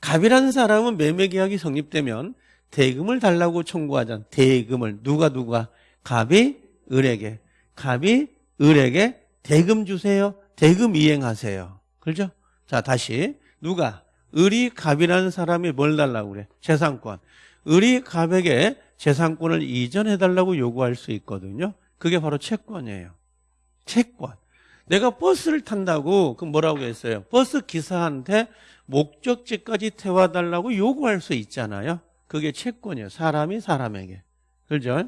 갑이라는 사람은 매매 계약이 성립되면 대금을 달라고 청구하잖아. 대금을 누가 누가 갑이 을에게 갑이 을에게 대금 주세요. 대금 이행하세요. 그렇죠? 자 다시 누가 을이 갑이라는 사람이 뭘 달라고 그래? 재산권. 을이 갑에게 재산권을 이전해 달라고 요구할 수 있거든요. 그게 바로 채권이에요. 채권. 내가 버스를 탄다고 그 뭐라고 했어요? 버스 기사한테 목적지까지 태워 달라고 요구할 수 있잖아요. 그게 채권이에요. 사람이 사람에게. 그죠?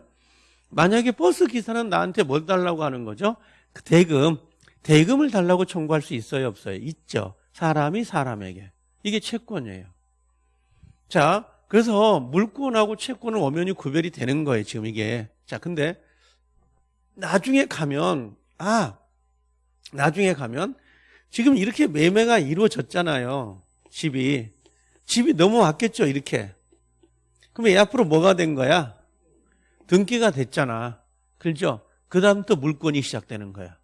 만약에 버스 기사는 나한테 뭘 달라고 하는 거죠? 그 대금, 대금을 달라고 청구할 수 있어요? 없어요? 있죠. 사람이 사람에게. 이게 채권이에요. 자, 그래서 물권하고 채권은 엄연히 구별이 되는 거예요. 지금 이게. 자, 근데 나중에 가면, 아, 나중에 가면 지금 이렇게 매매가 이루어졌잖아요. 집이. 집이 넘어왔겠죠, 이렇게. 그럼 얘 앞으로 뭐가 된 거야? 등기가 됐잖아. 그렇죠? 그 다음부터 물권이 시작되는 거야.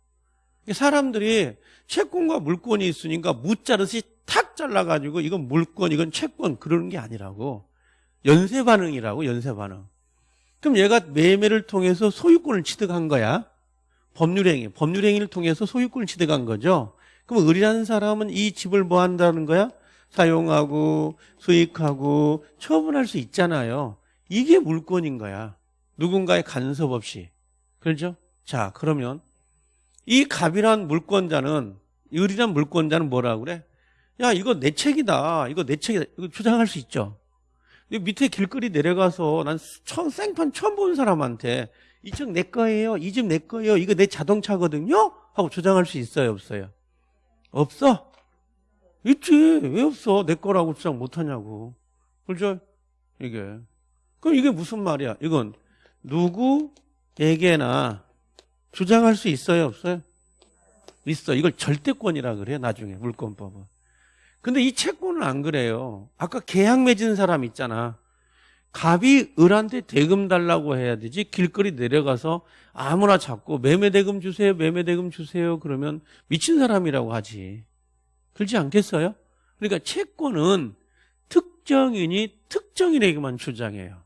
사람들이 채권과 물권이 있으니까 무자르시 탁 잘라가지고 이건 물권, 이건 채권 그러는 게 아니라고. 연쇄 반응이라고, 연쇄 반응. 그럼 얘가 매매를 통해서 소유권을 취득한 거야. 법률행위, 법률행위를 통해서 소유권을 취득한 거죠. 그럼 의리라는 사람은 이 집을 뭐 한다는 거야? 사용하고 수익하고 처분할 수 있잖아요. 이게 물권인 거야. 누군가의 간섭 없이. 그렇죠? 자, 그러면 이 갑이란 물권자는 의리란 물권자는 뭐라 그래? 야, 이거 내 책이다. 이거 내 책이다. 이거 주장할 수 있죠. 밑에 길거리 내려가서 난 처음 생판 처음 본 사람한테 이 책 내 거예요. 이 집 내 거예요. 이거 내 자동차거든요. 하고 주장할 수 있어요, 없어요? 없어? 있지. 왜 없어? 내 거라고 주장 못 하냐고. 그렇죠? 이게. 그럼 이게 무슨 말이야? 이건 누구에게나 주장할 수 있어요, 없어요? 있어. 이걸 절대권이라 그래요, 나중에 물권법은. 근데 이 채권은 안 그래요. 아까 계약 맺은 사람 있잖아. 갑이 을한테 대금 달라고 해야 되지 길거리 내려가서 아무나 잡고 매매 대금 주세요 매매 대금 주세요 그러면 미친 사람이라고 하지 그렇지 않겠어요? 그러니까 채권은 특정인이 특정인에게만 주장해요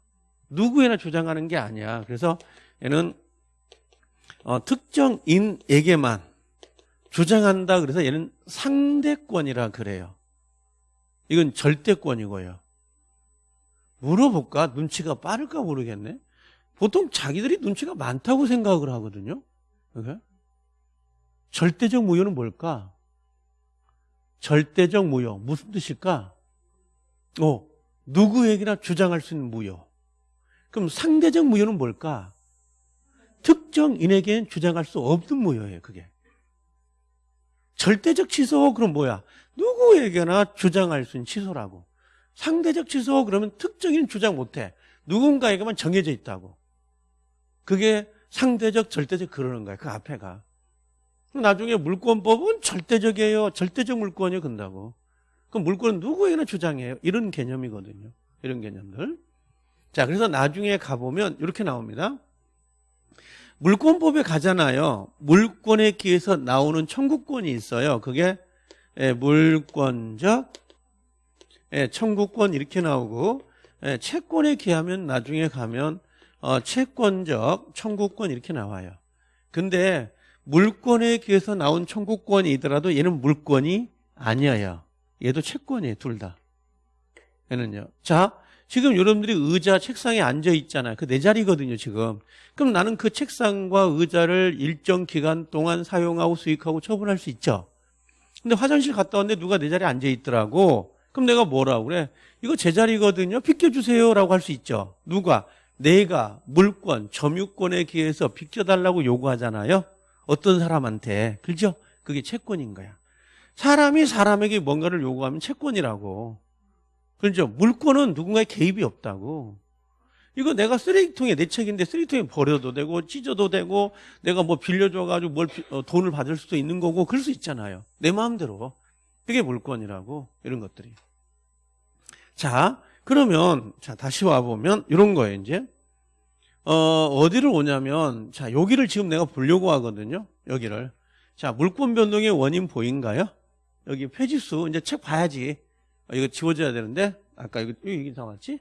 누구에나 주장하는 게 아니야 그래서 얘는 어, 특정인에게만 주장한다 그래서 얘는 상대권이라 그래요 이건 절대권이고요 물어볼까? 눈치가 빠를까 모르겠네. 보통 자기들이 눈치가 많다고 생각을 하거든요. 그래? 절대적 무효는 뭘까? 절대적 무효. 무슨 뜻일까? 어, 누구에게나 주장할 수 있는 무효. 그럼 상대적 무효는 뭘까? 특정인에게는 주장할 수 없는 무효예요, 그게. 절대적 취소, 그럼 뭐야? 누구에게나 주장할 수 있는 취소라고. 상대적 취소 그러면 특정인 주장 못해. 누군가에게만 정해져 있다고. 그게 상대적, 절대적 그러는 거야. 그 앞에가. 나중에 물권법은 절대적이에요. 절대적 물권이 건다고. 그럼 물권은 누구에게나 주장해요. 이런 개념이거든요. 이런 개념들. 자, 그래서 나중에 가보면 이렇게 나옵니다. 물권법에 가잖아요. 물권에 기해서 나오는 청구권이 있어요. 그게 예, 물권적 예, 청구권 이렇게 나오고 예, 채권에 기하면 나중에 가면 어, 채권적 청구권 이렇게 나와요. 근데 물권에 기해서 나온 청구권이더라도 얘는 물권이 아니에요. 얘도 채권이에요. 둘 다. 얘는요. 자, 지금 여러분들이 의자 책상에 앉아 있잖아요. 그 내 자리거든요, 지금. 그럼 나는 그 책상과 의자를 일정 기간 동안 사용하고 수익하고 처분할 수 있죠. 근데 화장실 갔다 왔는데 누가 내 자리에 앉아 있더라고. 그럼 내가 뭐라고 그래? 이거 제 자리거든요. 비켜주세요라고 할 수 있죠. 누가? 내가 물권, 점유권에 기해서 비켜달라고 요구하잖아요. 어떤 사람한테. 그죠? 그게 채권인 거야. 사람이 사람에게 뭔가를 요구하면 채권이라고. 그렇죠? 물권은 누군가의 개입이 없다고. 이거 내가 쓰레기통에 내 책인데 쓰레기통에 버려도 되고 찢어도 되고 내가 뭐 빌려줘가지고 뭘 어, 돈을 받을 수도 있는 거고 그럴 수 있잖아요. 내 마음대로. 그게 물권이라고 이런 것들이. 자, 그러면 자 다시 와 보면 이런 거예요 이제. 어, 어디를 오냐면 자 여기를 지금 내가 보려고 하거든요. 여기를. 자 물권 변동의 원인 보인가요? 여기 페이지수 이제 책 봐야지. 어, 이거 지워져야 되는데 아까 이거 여기 나왔지?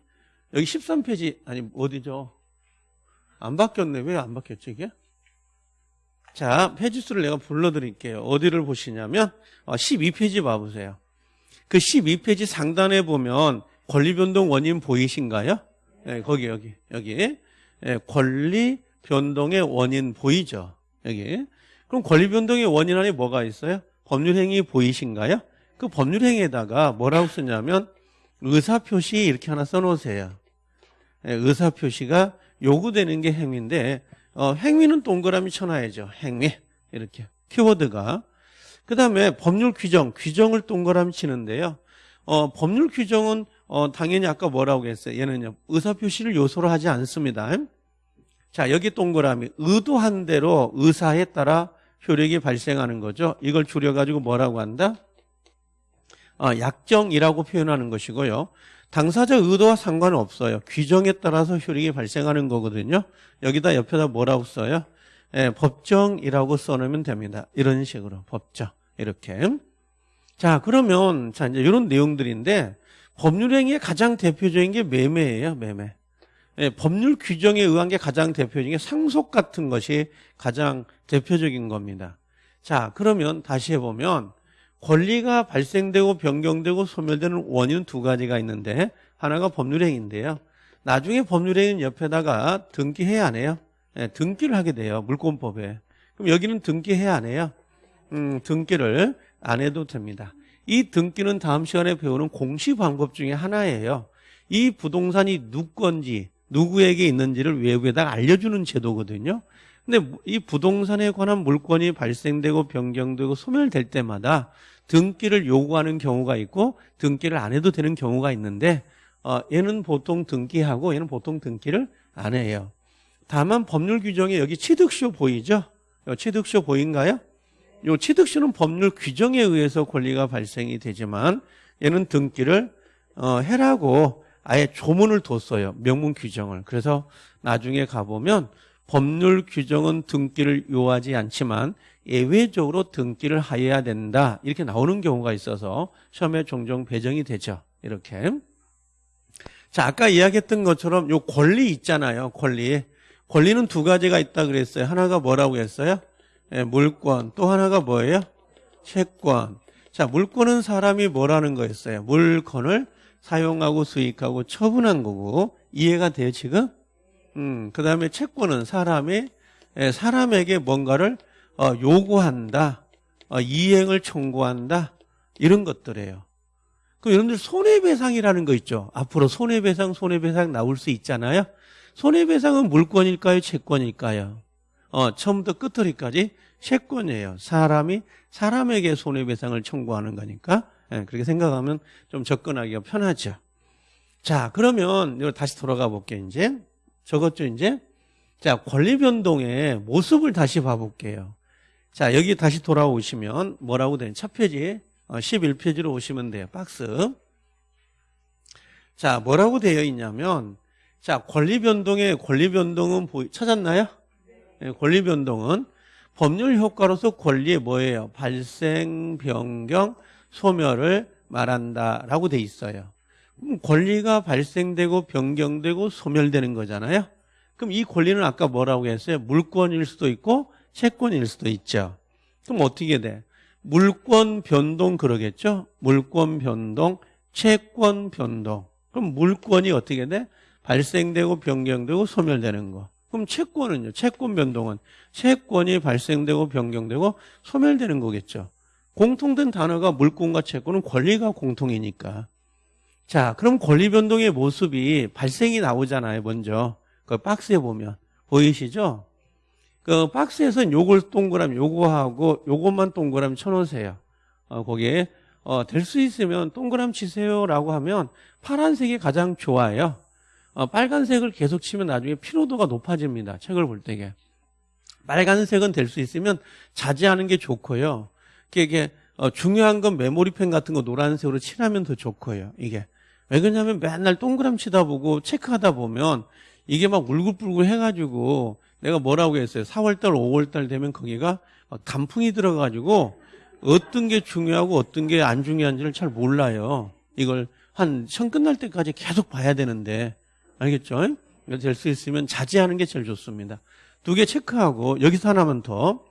여기 13페이지 아니 어디죠? 안 바뀌었네. 왜 안 바뀌었지 이게? 자, 페이지 수를 내가 불러드릴게요. 어디를 보시냐면 12페이지 어, 봐보세요. 그 12페이지 상단에 보면 권리변동 원인 보이신가요? 네, 거기 여기 여기 네, 권리변동의 원인 보이죠? 여기 그럼 권리변동의 원인 안에 뭐가 있어요? 법률행위 보이신가요? 그 법률행위에다가 뭐라고 쓰냐면 의사표시 이렇게 하나 써놓으세요. 네, 의사표시가 요구되는 게 행위인데 어, 행위는 동그라미 쳐놔야죠. 행위 이렇게 키워드가 그 다음에 법률 규정 규정을 동그라미 치는데요. 어, 법률 규정은 어, 당연히 아까 뭐라고 했어요. 얘는요 의사표시를 요소로 하지 않습니다. 자 여기 동그라미 의도한 대로 의사에 따라 효력이 발생하는 거죠. 이걸 줄여가지고 뭐라고 한다? 어, 약정이라고 표현하는 것이고요. 당사자 의도와 상관은 없어요. 규정에 따라서 효력이 발생하는 거거든요. 여기다 옆에다 뭐라고 써요? 예, 법정이라고 써놓으면 됩니다. 이런 식으로 법정 이렇게. 자 그러면 자 이제 이런 내용들인데 법률행위의 가장 대표적인 게 매매예요. 매매. 예, 법률 규정에 의한 게 가장 대표적인 게 상속 같은 것이 가장 대표적인 겁니다. 자 그러면 다시 해보면 권리가 발생되고 변경되고 소멸되는 원인은 두 가지가 있는데 하나가 법률행위인데요. 나중에 법률행위는 옆에다가 등기해야 안 해요. 네, 등기를 하게 돼요. 물권법에. 그럼 여기는 등기해야 안 해요. 음, 등기를 안 해도 됩니다. 이 등기는 다음 시간에 배우는 공시 방법 중에 하나예요. 이 부동산이 누구 건지 누구에게 있는지를 외부에다가 알려주는 제도거든요. 근데 이 부동산에 관한 물건이 발생되고 변경되고 소멸될 때마다 등기를 요구하는 경우가 있고 등기를 안 해도 되는 경우가 있는데 어, 얘는 보통 등기하고 얘는 보통 등기를 안 해요. 다만 법률 규정에 여기 취득쇼 보이죠? 취득쇼 보인가요? 요 취득쇼는 법률 규정에 의해서 권리가 발생이 되지만 얘는 등기를 어, 해라고 아예 조문을 뒀어요. 명문 규정을. 그래서 나중에 가보면 법률 규정은 등기를 요하지 않지만 예외적으로 등기를 하여야 된다. 이렇게 나오는 경우가 있어서 시험에 종종 배정이 되죠. 이렇게. 자, 아까 이야기했던 것처럼 요 권리 있잖아요. 권리. 권리는 두 가지가 있다 그랬어요. 하나가 뭐라고 했어요? 예, 물권. 또 하나가 뭐예요? 채권. 자, 물권은 사람이 뭐라는 거였어요? 물건을 사용하고 수익하고 처분한 거고 이해가 돼요, 지금? 음, 그 다음에 채권은 사람이 예, 사람에게 뭔가를 어, 요구한다, 어, 이행을 청구한다 이런 것들이에요. 그 여러분들 손해배상이라는 거 있죠. 앞으로 손해배상, 손해배상 나올 수 있잖아요. 손해배상은 물권일까요, 채권일까요? 어, 처음부터 끝터리까지 채권이에요. 사람이 사람에게 손해배상을 청구하는 거니까 예, 그렇게 생각하면 좀 접근하기가 편하죠. 자, 그러면 다시 돌아가 볼게요. 이제 적었죠, 이제. 자, 권리 변동의 모습을 다시 봐볼게요. 자, 여기 다시 돌아오시면 뭐라고 되는 첫 페이지 11페이지로 어, 오시면 돼요. 박스. 자, 뭐라고 되어 있냐면 자, 권리 변동의 권리 변동은 보이, 찾았나요? 네, 권리 변동은 법률 효과로서 권리의 뭐예요? 발생, 변경, 소멸을 말한다라고 돼 있어요. 그럼 권리가 발생되고 변경되고 소멸되는 거잖아요. 그럼 이 권리는 아까 뭐라고 했어요? 물권일 수도 있고 채권일 수도 있죠. 그럼 어떻게 돼? 물권 변동 그러겠죠? 물권 변동, 채권 변동. 그럼 물권이 어떻게 돼? 발생되고 변경되고 소멸되는 거. 그럼 채권은요? 채권 변동은 채권이 발생되고 변경되고 소멸되는 거겠죠. 공통된 단어가 물권과 채권은 권리가 공통이니까. 자, 그럼 권리 변동의 모습이 발생이 나오잖아요, 먼저. 그 박스에 보면. 보이시죠? 그 박스에서는 요걸 동그라미, 요거하고 요것만 동그라미 쳐놓으세요. 어, 거기에, 어, 될 수 있으면 동그라미 치세요라고 하면 파란색이 가장 좋아요. 어, 빨간색을 계속 치면 나중에 피로도가 높아집니다. 책을 볼 때게. 빨간색은 될 수 있으면 자제하는 게 좋고요. 이게 어, 중요한 건 메모리펜 같은 거 노란색으로 칠하면 더 좋고요. 이게. 왜 그러냐면 맨날 동그라미 치다 보고 체크하다 보면 이게 막 울긋불긋 해가지고 내가 뭐라고 했어요. 4월달, 5월달 되면 거기가 단풍이 들어가지고 어떤 게 중요하고 어떤 게 안 중요한지를 잘 몰라요. 이걸 한 시험 끝날 때까지 계속 봐야 되는데 알겠죠? 될 수 있으면 자제하는 게 제일 좋습니다. 두 개 체크하고 여기서 하나만 더.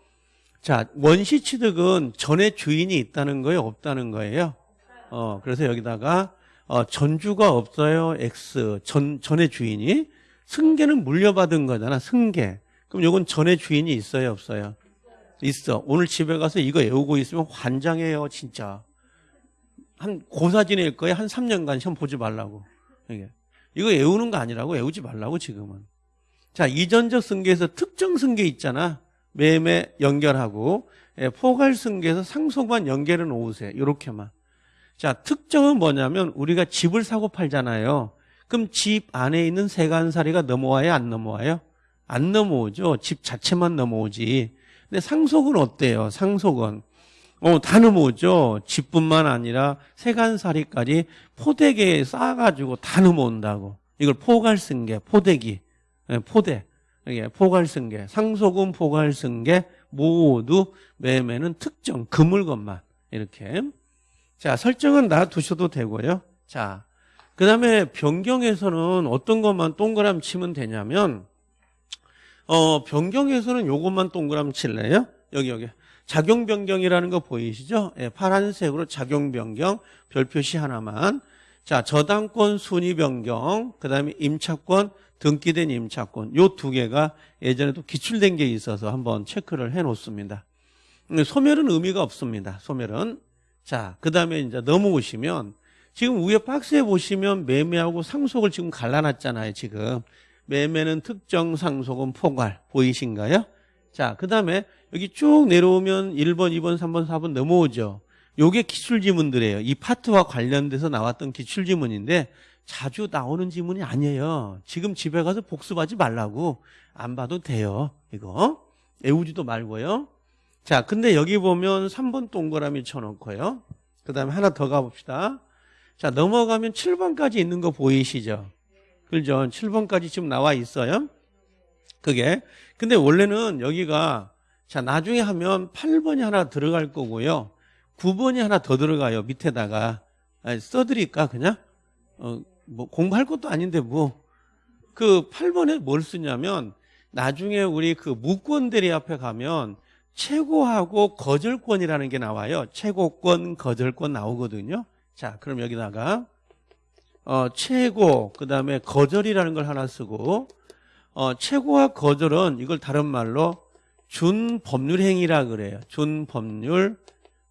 자, 원시 취득은 전에 주인이 있다는 거예요? 없다는 거예요? 어, 그래서 여기다가 어, 전주가 없어요. X. 전, 전의 주인이. 승계는 물려받은 거잖아. 승계. 그럼 이건 전의 주인이 있어요. 없어요? 있어. 오늘 집에 가서 이거 외우고 있으면 환장해요. 진짜. 한 고사 지낼 거에 한 3년간 시험 보지 말라고. 이게. 이거 외우는 거 아니라고 외우지 말라고 지금은. 자, 이전적 승계에서 특정 승계 있잖아. 매매 연결하고 예, 포괄 승계에서 상속만 연결해 놓으세요. 이렇게만. 자, 특정은 뭐냐면 우리가 집을 사고 팔잖아요. 그럼 집 안에 있는 세간살이가 넘어와요? 안 넘어와요? 안 넘어오죠. 집 자체만 넘어오지. 근데 상속은 어때요? 상속은. 어, 다 넘어오죠. 집뿐만 아니라 세간살이까지 포대기에 쌓아가지고 다 넘어온다고. 이걸 포괄승계, 포대기, 예, 포대. 이게 포괄승계, 상속은 포괄승계, 모두 매매는 특정, 그 물건만. 이렇게. 자, 설정은 놔두셔도 되고요. 자, 그 다음에 변경에서는 어떤 것만 동그라미 치면 되냐면, 어, 변경에서는 요것만 동그라미 칠래요? 여기, 여기. 작용 변경이라는 거 보이시죠? 예, 파란색으로 작용 변경 별 표시 하나만. 자, 저당권 순위 변경, 그 다음에 임차권 등기된 임차권 요 두 개가 예전에도 기출된 게 있어서 한번 체크를 해 놓습니다. 음, 소멸은 의미가 없습니다. 소멸은. 자, 그 다음에 이제 넘어오시면 지금 위에 박스에 보시면 매매하고 상속을 지금 갈라놨잖아요, 지금. 매매는 특정 상속은 포괄 보이신가요? 자, 그 다음에 여기 쭉 내려오면 1번, 2번, 3번, 4번 넘어오죠. 요게 기출 지문들이에요. 이 파트와 관련돼서 나왔던 기출 지문인데 자주 나오는 지문이 아니에요. 지금 집에 가서 복습하지 말라고 안 봐도 돼요. 이거 애우지도 말고요. 자, 근데 여기 보면 3번 동그라미 쳐놓고요. 그 다음에 하나 더 가봅시다. 자, 넘어가면 7번까지 있는 거 보이시죠? 그죠? 7번까지 지금 나와 있어요. 그게. 근데 원래는 여기가 자, 나중에 하면 8번이 하나 들어갈 거고요. 9번이 하나 더 들어가요. 밑에다가. 아니, 써드릴까, 그냥? 어, 뭐, 공부할 것도 아닌데, 뭐. 그 8번에 뭘 쓰냐면, 나중에 우리 그 무권 대리 앞에 가면 최고하고 거절권이라는 게 나와요. 최고권, 거절권 나오거든요. 자, 그럼 여기다가, 어, 최고, 그 다음에 거절이라는 걸 하나 쓰고, 어, 최고와 거절은 이걸 다른 말로 준 법률 행위라 그래요. 준 법률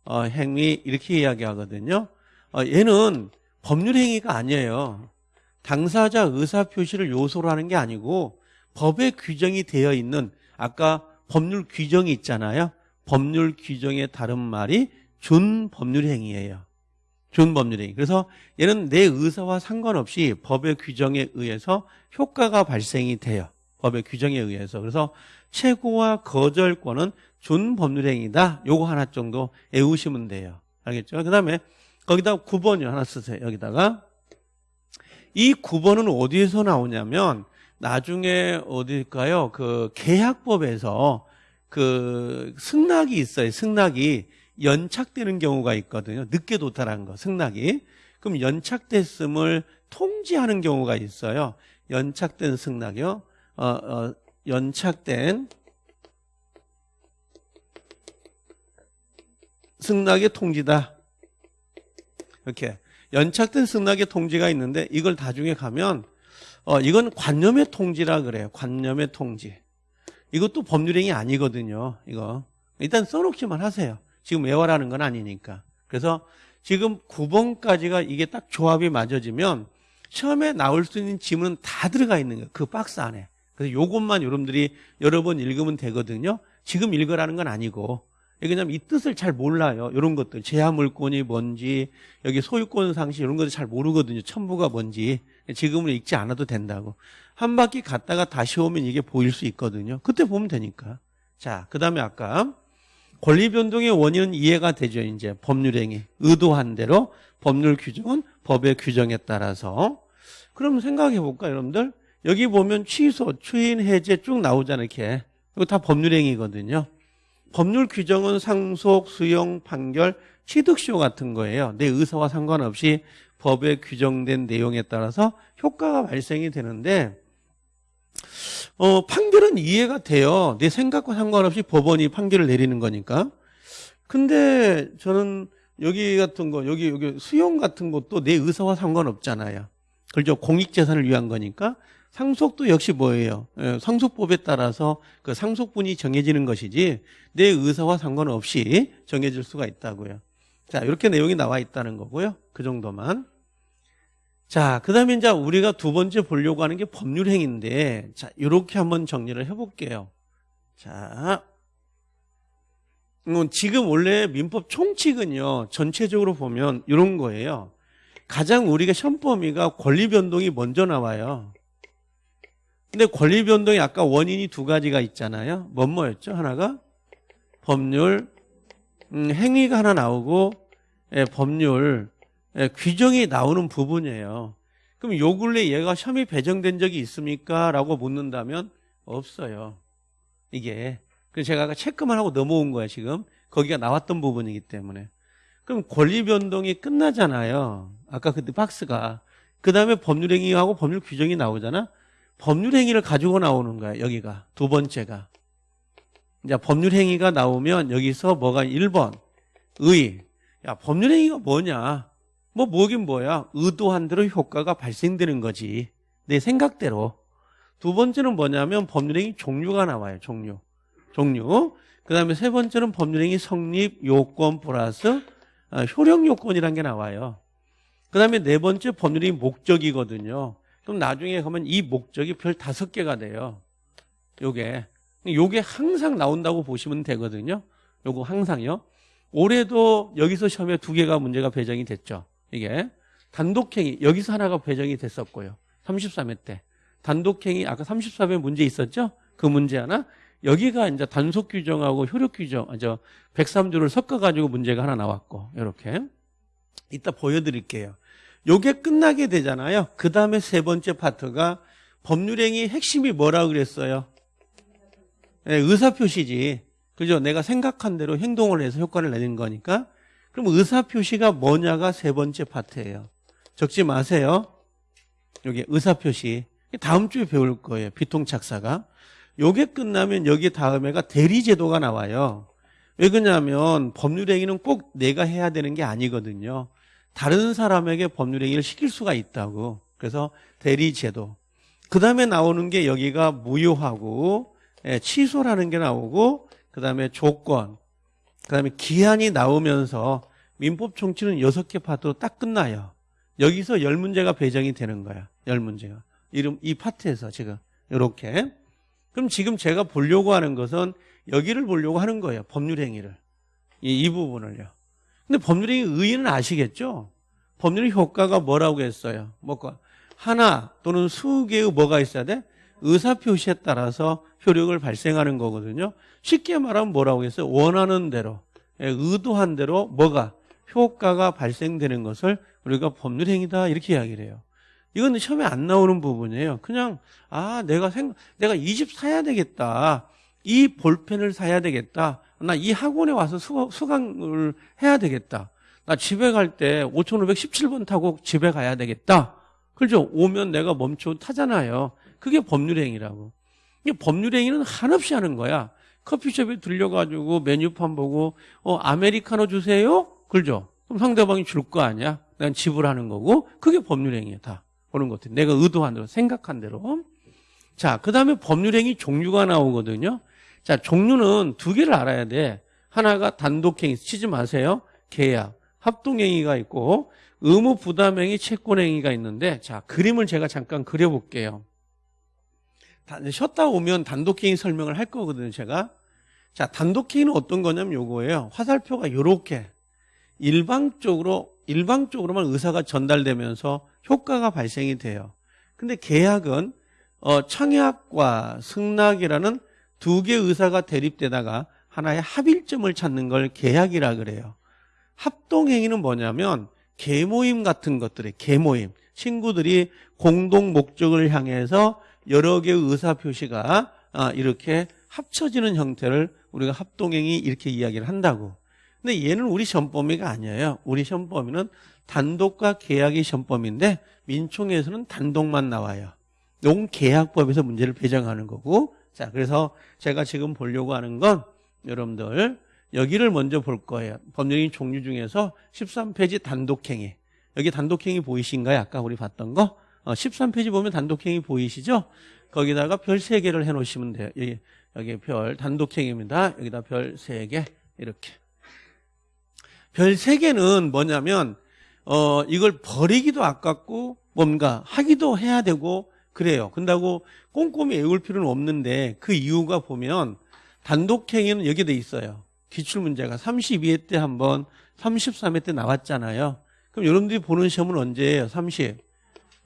어, 행위 이렇게 이야기하거든요. 어, 얘는 법률 행위가 아니에요. 당사자 의사 표시를 요소로 하는 게 아니고 법에 규정이 되어 있는 아까 법률 규정이 있잖아요. 법률 규정의 다른 말이 준 법률 행위예요. 준 법률 행위. 그래서 얘는 내 의사와 상관없이 법의 규정에 의해서 효과가 발생이 돼요. 법의 규정에 의해서. 그래서 최고와 거절권은 준 법률행위다. 요거 하나 정도 외우시면 돼요. 알겠죠? 그 다음에 거기다 9번이 하나 쓰세요. 여기다가. 이 9번은 어디에서 나오냐면 나중에 어딜까요? 그 계약법에서 그 승낙이 있어요. 승낙이 연착되는 경우가 있거든요. 늦게 도달한 거, 승낙이. 그럼 연착됐음을 통지하는 경우가 있어요. 연착된 승낙이요. 어, 어, 연착된 승낙의 통지다. 이렇게 연착된 승낙의 통지가 있는데 이걸 나중에 가면 어 이건 관념의 통지라 그래요. 관념의 통지. 이것도 법률행위 아니거든요. 이거 일단 써놓기만 하세요. 지금 외워라는 건 아니니까. 그래서 지금 9번까지가 이게 딱 조합이 맞아지면 처음에 나올 수 있는 지문은 다 들어가 있는 거예요. 그 박스 안에. 그래서 요것만 여러분들이 여러 번 읽으면 되거든요. 지금 읽으라는 건 아니고. 왜냐면 이 뜻을 잘 몰라요. 이런 것들. 제한물권이 뭔지, 여기 소유권 상시 이런 것들 잘 모르거든요. 첨부가 뭔지. 지금은 읽지 않아도 된다고. 한 바퀴 갔다가 다시 오면 이게 보일 수 있거든요. 그때 보면 되니까. 자, 그 다음에 아까 권리 변동의 원인은 이해가 되죠. 이제 법률행위. 의도한 대로 법률 규정은 법의 규정에 따라서. 그럼 생각해 볼까, 여러분들? 여기 보면 취소, 추인, 해제 쭉 나오잖아요. 이렇게. 이거 다 법률행위거든요. 법률 규정은 상속, 수용, 판결, 취득시효 같은 거예요. 내 의사와 상관없이 법에 규정된 내용에 따라서 효과가 발생이 되는데 어, 판결은 이해가 돼요. 내 생각과 상관없이 법원이 판결을 내리는 거니까. 근데 저는 여기 같은 거, 여기, 여기 수용 같은 것도 내 의사와 상관없잖아요. 그죠? 공익재산을 위한 거니까. 상속도 역시 뭐예요? 예, 상속법에 따라서 그 상속분이 정해지는 것이지 내 의사와 상관없이 정해질 수가 있다고요. 자, 이렇게 내용이 나와 있다는 거고요. 그 정도만. 자, 그 다음에 이제 우리가 두 번째 보려고 하는 게 법률행위인데, 자, 이렇게 한번 정리를 해볼게요. 자, 음, 지금 원래 민법 총칙은요, 전체적으로 보면 이런 거예요. 가장 우리가 시험 범위가 권리 변동이 먼저 나와요. 근데 권리 변동이 아까 원인이 두 가지가 있잖아요. 뭔 뭐였죠? 하나가 법률 음, 행위가 하나 나오고 예, 법률 예, 규정이 나오는 부분이에요. 그럼 요 근래 얘가 시험이 배정된 적이 있습니까? 라고 묻는다면 없어요. 이게. 그래서 제가 체크만 하고 넘어온 거예요, 지금. 거기가 나왔던 부분이기 때문에. 그럼 권리 변동이 끝나잖아요. 아까 그때 박스가. 그 다음에 법률행위하고 법률 규정이 나오잖아. 법률 행위를 가지고 나오는 거야 여기가 두 번째가 이제 법률 행위가 나오면 여기서 뭐가 1번 의. 야, 법률 행위가 뭐냐? 뭐 뭐긴 뭐야? 의도한 대로 효과가 발생되는 거지. 내 생각대로. 두 번째는 뭐냐면 법률행위 종류가 나와요. 종류. 종류. 그 다음에 세 번째는 법률행위 성립 요건 플러스 아, 효력 요건이라는 게 나와요. 그 다음에 네 번째 법률행위 목적이거든요. 그럼 나중에 가면 이 목적이 별 다섯 개가 돼요. 요게. 요게 항상 나온다고 보시면 되거든요. 요거 항상요. 올해도 여기서 시험에 두 개가 문제가 배정이 됐죠. 이게. 단독행위. 여기서 하나가 배정이 됐었고요. 33회 때. 단독행위 아까 34회 문제 있었죠? 그 문제 하나. 여기가 이제 단속 규정하고 효력 규정, 아, 저 103조를 섞어 가지고 문제가 하나 나왔고, 이렇게. 이따 보여드릴게요. 요게 끝나게 되잖아요. 그 다음에 세 번째 파트가 법률행위 핵심이 뭐라고 그랬어요? 네, 의사표시지. 그죠? 내가 생각한 대로 행동을 해서 효과를 내는 거니까. 그럼 의사표시가 뭐냐가 세 번째 파트예요. 적지 마세요. 여기 의사표시. 다음 주에 배울 거예요. 비통착사가. 요게 끝나면 여기 다음에가 대리제도가 나와요. 왜 그러냐면 법률행위는 꼭 내가 해야 되는 게 아니거든요. 다른 사람에게 법률행위를 시킬 수가 있다고. 그래서 대리제도. 그 다음에 나오는 게 여기가 무효하고 예, 취소라는 게 나오고 그 다음에 조건 그 다음에 기한이 나오면서 민법 총칙은 여섯 개 파트로 딱 끝나요. 여기서 열 문제가 배정이 되는 거야. 열 문제가. 이름 이 파트에서 지금 이렇게. 그럼 지금 제가 보려고 하는 것은 여기를 보려고 하는 거예요. 법률 행위를. 이, 이 부분을요. 근데 법률 행위 의의는 아시겠죠? 법률 효과가 뭐라고 했어요? 뭐가 하나 또는 수개의 뭐가 있어야 돼? 의사 표시에 따라서 효력을 발생하는 거거든요. 쉽게 말하면 뭐라고 했어요? 원하는 대로, 예, 의도한 대로 뭐가 효과가 발생되는 것을 우리가 법률 행위다 이렇게 이야기를 해요. 이건 시험에 안 나오는 부분이에요. 그냥 아 내가 생 내가 이 집 사야 되겠다. 이 볼펜을 사야 되겠다. 나 이 학원에 와서 수, 수강을 해야 되겠다. 나 집에 갈 때 5517번 타고 집에 가야 되겠다. 그렇죠? 오면 내가 멈춰 타잖아요. 그게 법률행위라고. 이 법률행위는 한없이 하는 거야. 커피숍에 들려가지고 메뉴판 보고 어 아메리카노 주세요? 그렇죠? 그럼 상대방이 줄 거 아니야? 난 지불하는 거고 그게 법률행위야 다. 그런 것들. 내가 의도한 대로 생각한 대로. 자, 그 다음에 법률행위 종류가 나오거든요. 자, 종류는 두 개를 알아야 돼. 하나가 단독행위, 치지 마세요. 계약, 합동행위가 있고 의무 부담행위, 채권행위가 있는데 자, 그림을 제가 잠깐 그려볼게요. 쉬었다 오면 단독행위 설명을 할 거거든요, 제가. 자, 단독행위는 어떤 거냐면 요거예요. 화살표가 이렇게 일방적으로 일방적으로만 의사가 전달되면서 효과가 발생이 돼요. 근데 계약은 어, 청약과 승낙이라는 두 개의 의사가 대립되다가 하나의 합일점을 찾는 걸 계약이라 그래요. 합동행위는 뭐냐면 계모임 같은 것들이 계모임 친구들이 공동 목적을 향해서 여러 개의 의사 표시가 아, 이렇게 합쳐지는 형태를 우리가 합동행위 이렇게 이야기를 한다고. 근데 얘는 우리 시험 범위가 아니에요. 우리 시험 범위는 단독과 계약이 시험 범위인데 민총에서는 단독만 나와요. 이건 계약법에서 문제를 배정하는 거고. 자, 그래서 제가 지금 보려고 하는 건 여러분들 여기를 먼저 볼 거예요. 법률인 종류 중에서 13페이지 단독행위. 여기 단독행위 보이신가요? 아까 우리 봤던 거? 어, 13페이지 보면 단독행위 보이시죠? 거기다가 별 3개를 해놓으시면 돼요. 여기, 여기 별 단독행위입니다. 여기다 별 3개 이렇게. 별 3개는 뭐냐면 어, 이걸 버리기도 아깝고 뭔가 하기도 해야 되고 그래요. 근다고 꼼꼼히 외울 필요는 없는데 그 이유가 보면 단독행위는 여기 돼 있어요. 기출문제가 32회 때 한번 33회 때 나왔잖아요. 그럼 여러분들이 보는 시험은 언제예요? 30.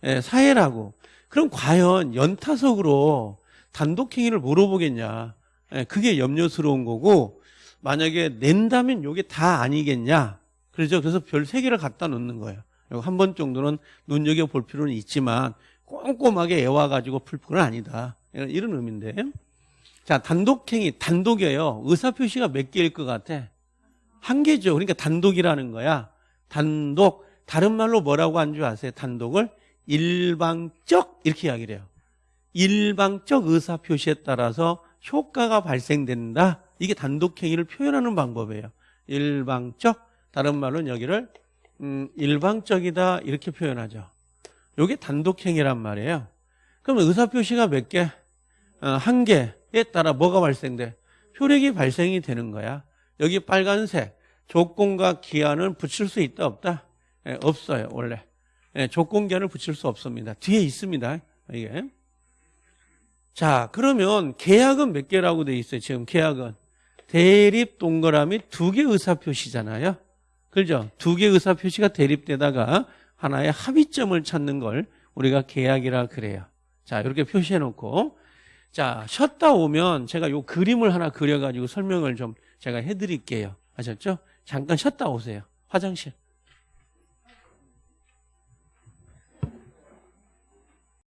예, 사회라고. 그럼 과연 연타석으로 단독행위를 물어보겠냐. 예, 그게 염려스러운 거고 만약에 낸다면 이게 다 아니겠냐. 그렇죠. 그래서 별 3개를 갖다 놓는 거예요. 한 번 정도는 눈여겨 볼 필요는 있지만 꼼꼼하게 애와 가지고 풀 건 아니다. 이런 의미인데. 자, 단독행위, 단독이에요. 의사표시가 몇 개일 것 같아? 한 개죠. 그러니까 단독이라는 거야. 단독. 다른 말로 뭐라고 한 줄 아세요? 단독을 일방적 이렇게 이야기를 해요. 일방적 의사 표시에 따라서 효과가 발생된다. 이게 단독행위를 표현하는 방법이에요. 일방적 다른 말로는 여기를 음, 일방적이다 이렇게 표현하죠. 이게 단독행위란 말이에요. 그러면 의사 표시가 몇 개? 어, 한 개에 따라 뭐가 발생돼? 효력이 발생이 되는 거야. 여기 빨간색 조건과 기한을 붙일 수 있다 없다? 예, 없어요 원래. 예, 조건 기한을 붙일 수 없습니다. 뒤에 있습니다. 이게. 자 그러면 계약은 몇 개라고 돼 있어요? 지금 계약은 대립 동그라미 두 개 의사 표시잖아요. 그죠? 두 개 의사 표시가 대립되다가 하나의 합의점을 찾는 걸 우리가 계약이라 그래요. 자 이렇게 표시해 놓고 자 쉬었다 오면 제가 요 그림을 하나 그려 가지고 설명을 좀 제가 해 드릴게요. 아셨죠? 잠깐 쉬었다 오세요. 화장실.